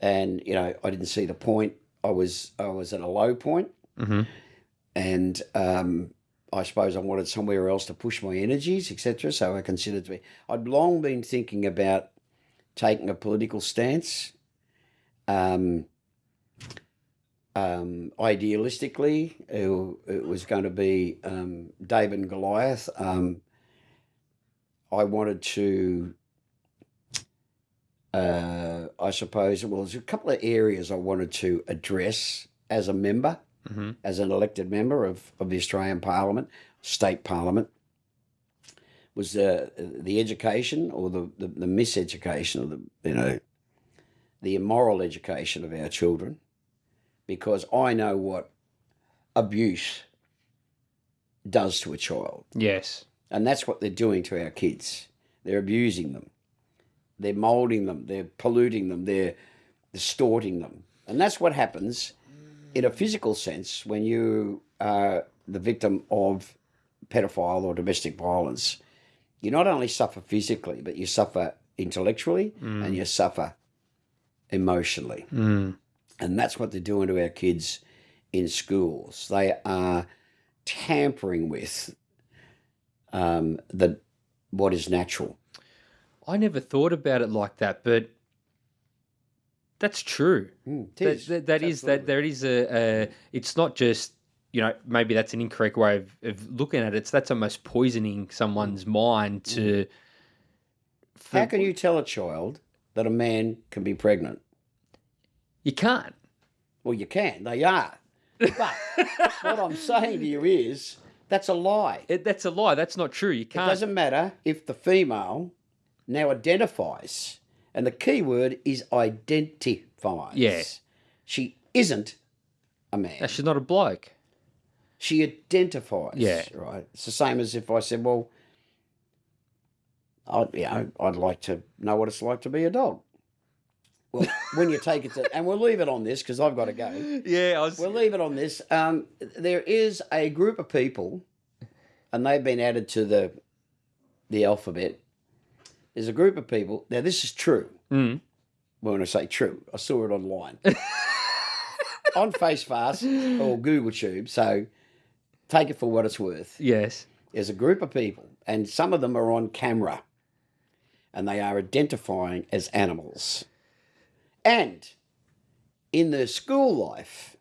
and you know, I didn't see the point. I was I was at a low point, and um, I suppose I wanted somewhere else to push my energies, etc. So I considered to be. I'd long been thinking about taking a political stance. Um, um, idealistically, it, it was going to be um, David and Goliath. Um, I wanted to, uh, I suppose, well, there's a couple of areas I wanted to address as a member, Mhm. as an elected member of, of the Australian Parliament, state parliament. Was the the education or the, the, the miseducation or the you know the immoral education of our children, because I know what abuse does to a child. Yes. And that's what they're doing to our kids. They're abusing them. They're molding them. They're polluting them. They're distorting them. And that's what happens in a physical sense when you are the victim of pedophile or domestic violence. You not only suffer physically, but you suffer intellectually and you suffer emotionally. Mm. And that's what they're doing to our kids in schools. They are tampering with um, the what is natural. I never thought about it like that, but that's true. Mm, That, is. that, that is that there is a, a it's not just you know maybe that's an incorrect way of, of looking at it. It's that's almost poisoning someone's mind to. How can you tell a child that a man can be pregnant? You can't. Well, you can. They are. But *laughs* what I'm saying to you is that's a lie. It, that's a lie. That's not true. You can't. It doesn't matter if the female now identifies, and the key word is identifies. Yeah. She isn't a man. No, she's not a bloke. She identifies. Yeah. Right. It's the same as if I said, well, I'd, you know, I'd like to know what it's like to be a dog. Well, *laughs* when you take it to, and we'll leave it on this because I've got to go. Yeah, I was. We'll leave it on this. Um, there is a group of people, and they've been added to the the alphabet. There's a group of people. Now, this is true. Mm. When I say true, I saw it online *laughs* on FaceFast or Google Tube. So take it for what it's worth. Yes. There's a group of people, and some of them are on camera, and they are identifying as animals. And in their school life,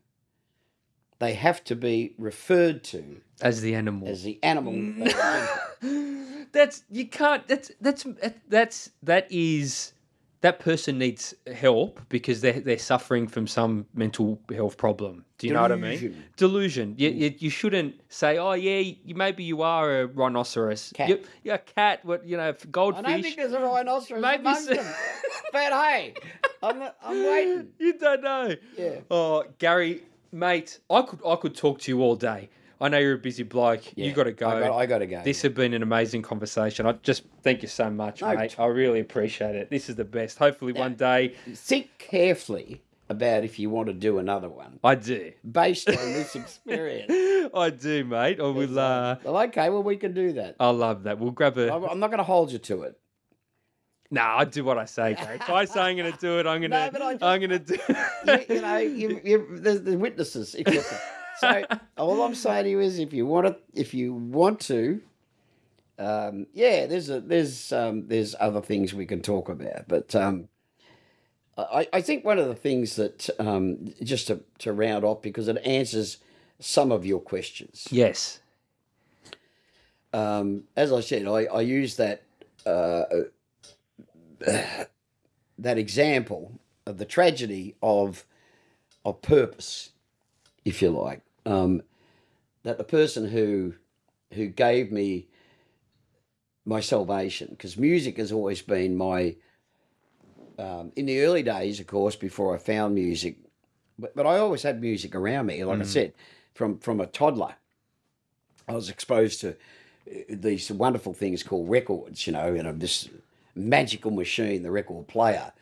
they have to be referred to As the animal. as the animal. *laughs* they identify. that's you can't. That's that's that's that is that person needs help because they're they're suffering from some mental health problem. Do you know what I mean? Delusion. Delusion. You, mm. you, you shouldn't say, oh yeah, you, maybe you are a rhinoceros. Cat. You, you're a cat. What you know, goldfish. I don't think there's a rhinoceros Maybe amongst so- them. But hey, I'm, I'm waiting. *laughs* you don't know. Yeah. Oh, Gary, mate, I could I could talk to you all day. I know you're a busy bloke. You got to go. I got, I got to go. This has been an amazing conversation. I just thank you so much, No, mate. I really appreciate it. This is the best. Hopefully, one day Think carefully about if you want to do another one I do. based on this *laughs* experience. I do, mate. I will. Uh, Well, okay, well, we can do that. I love that. We'll grab a. I'm not going to hold you to it. Nah, I do what I say, Gary. If I say I'm going to do it, I'm going *laughs* to. No, but I I'm going to do. *laughs* you, you know, you, you, there's the witnesses. So *laughs* all I'm saying to you is, if you want to, if you want to, um, yeah, there's a, there's um, there's other things we can talk about, but um, I, I think one of the things that um, just to, to round off because it answers some of your questions. yes. Um, as I said, I, I use that uh, that example of the tragedy of of purpose, if you like. Um, that the person who who gave me my salvation, because music has always been my um, in the early days, of course, before I found music, but, but I always had music around me. Like I said, from from a toddler, I was exposed to uh, these wonderful things called records, you know, and this magical machine, the record player,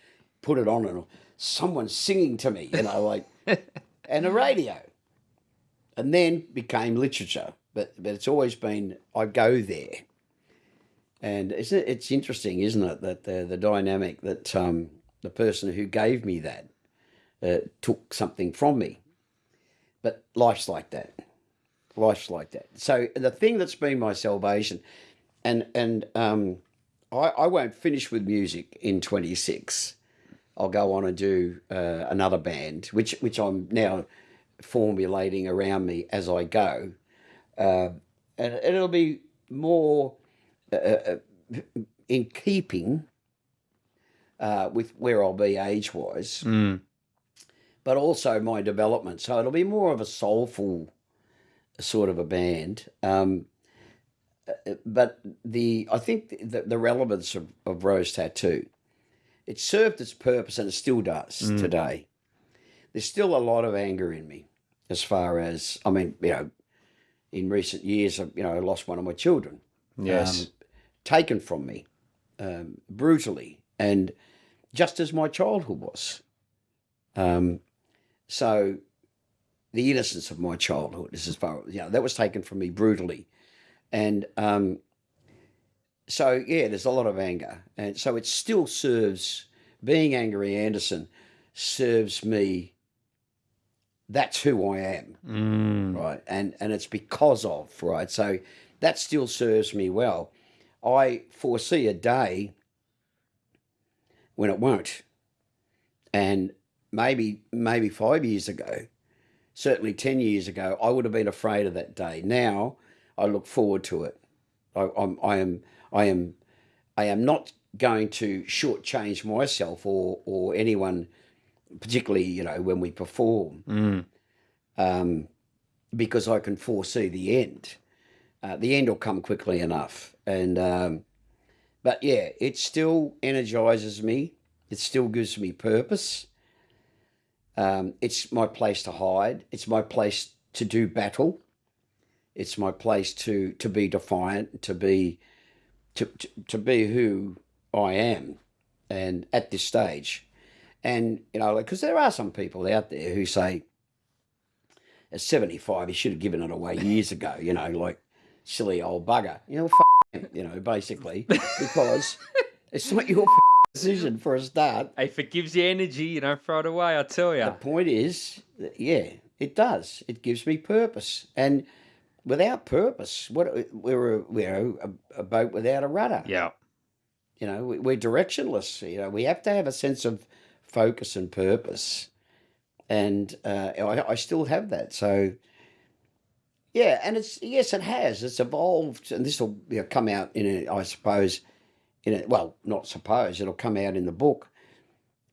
put it on and someone singing to me, you know, like, *laughs* and a radio. And then became literature. But, but it's always been, I go there. And it's, it's interesting, isn't it, that the, the dynamic that um, the person who gave me that uh, took something from me. But life's like that. Life's like that. So the thing that's been my salvation, and and um, I, I won't finish with music in 26. I'll go on and do uh, another band, which which I'm now formulating around me as I go, uh, and, it'll be more uh, uh in keeping uh, with where I'll be age wise, Mm. but also my development. So it'll be more of a soulful sort of a band. Um, uh, but the I think the, the relevance of, of Rose Tattoo, it served its purpose and it still does today. There's still a lot of anger in me, as far as I mean, you know, in recent years, I've, you know, I lost one of my children Yes. um, taken from me um, brutally, and just as my childhood was. Um, so, the innocence of my childhood is as far you know that was taken from me brutally, and um, so yeah, there's a lot of anger, and so it still serves being angry Anderson serves me. That's who I am Mm. right? And and it's because of right? So that still serves me well. I foresee a day when it won't. And maybe maybe five years ago certainly 10 years ago i would have been afraid of that day. Now i look forward to it. I, I'm, I am i am i am not going to shortchange myself or or anyone particularly you know when we perform Mm. um, because I can foresee the end. Uh, the end will come quickly enough, and um, but yeah, it still energizes me. It still gives me purpose. Um, it's my place to hide. It's my place to do battle. It's my place to to be defiant, to be to to, to be who I am, and at this stage, and you know, because there are some people out there who say at 75, he should have given it away years ago, you know, like silly old bugger. You know, f- him, you know, basically, because it's not your f- decision for a start. If it gives you energy, you don't throw it away, I tell you. The point is, that, yeah, it does. It gives me purpose. And without purpose, what we're, a, we're a, a boat without a rudder. Yeah. You know, we- we're directionless. You know, we have to have a sense of focus and purpose. And uh, I, I still have that. So, yeah, and it's yes, it has. It's evolved, and this will you know, come out in a, I suppose, in a, well, not suppose it'll come out in the book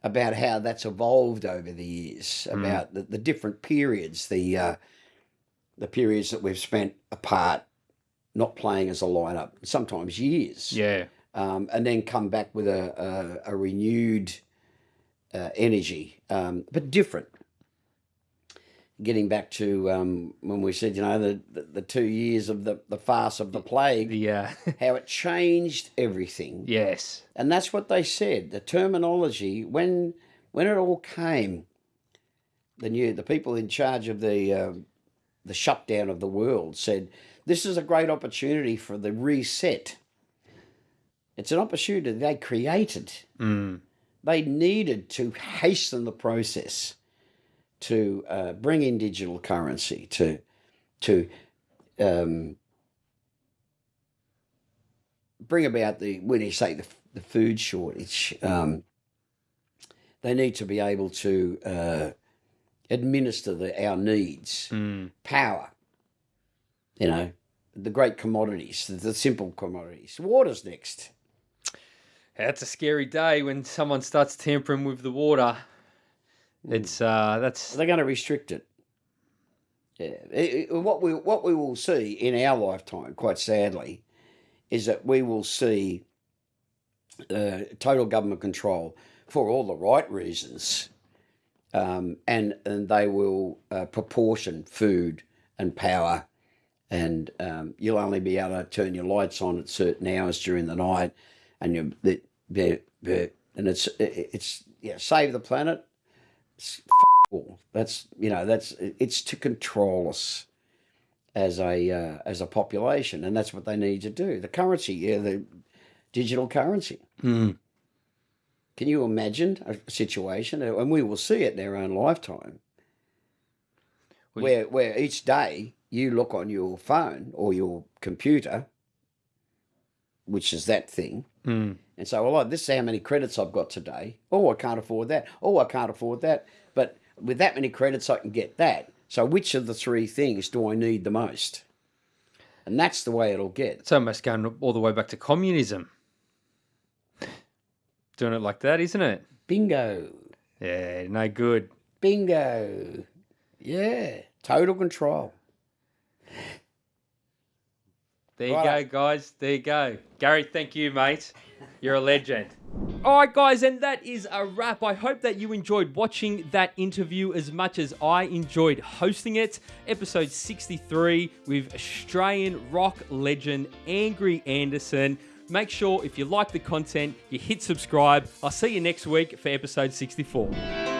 about how that's evolved over the years, about the, the different periods, the uh, the periods that we've spent apart, not playing as a lineup, sometimes years Yeah. um, and then come back with a, a, a renewed uh, energy, um, but different. Getting back to um, when we said, you know, the, the, the two years of the, the farce of the plague, uh, *laughs* how it changed everything. yes. And that's what they said. The terminology, when when it all came, the new the people in charge of the uh, the shutdown of the world said, "This is a great opportunity for the reset." It's an opportunity they created. Mm. They needed to hasten the process to uh, bring in digital currency to to um, bring about the when you say the, the food shortage, um, they need to be able to uh, administer the, our needs, Mm. power. You know, the great commodities, the, the simple commodities. Water's next. That's a scary day when someone starts tampering with the water. It's uh, that's They're going to restrict it. Yeah. It- it- what we what we will see in our lifetime, quite sadly, is that we will see uh, total government control for all the right reasons, um, and and they will uh, proportion food and power, and um, you'll only be able to turn your lights on at certain hours during the night, and you the the- the- and it's it's yeah save the planet all. That's you know that's it's to control us as a uh, as a population, and that's what they need to do. The currency, yeah, the digital currency. Mm. Can you imagine a situation, and we will see it in our own lifetime, We- where where each day you look on your phone or your computer, which is that thing, Mm. and say, "Well, this is how many credits I've got today. Oh, I can't afford that. Oh, I can't afford that. But with that many credits, I can get that. So, which of the three things do I need the most?" And that's the way it'll get. It's almost going all the way back to communism. Doing it like that, isn't it? Bingo, Yeah, no good. bingo. Yeah, total control. There you Righto. go, guys. There you go. Gary, thank you, mate. You're a *laughs* legend. All right, guys, and that is a wrap. I hope that you enjoyed watching that interview as much as I enjoyed hosting it. Episode 63 with Australian rock legend Angry Anderson. Make sure if you like the content, you hit subscribe. I'll see you next week for episode 64.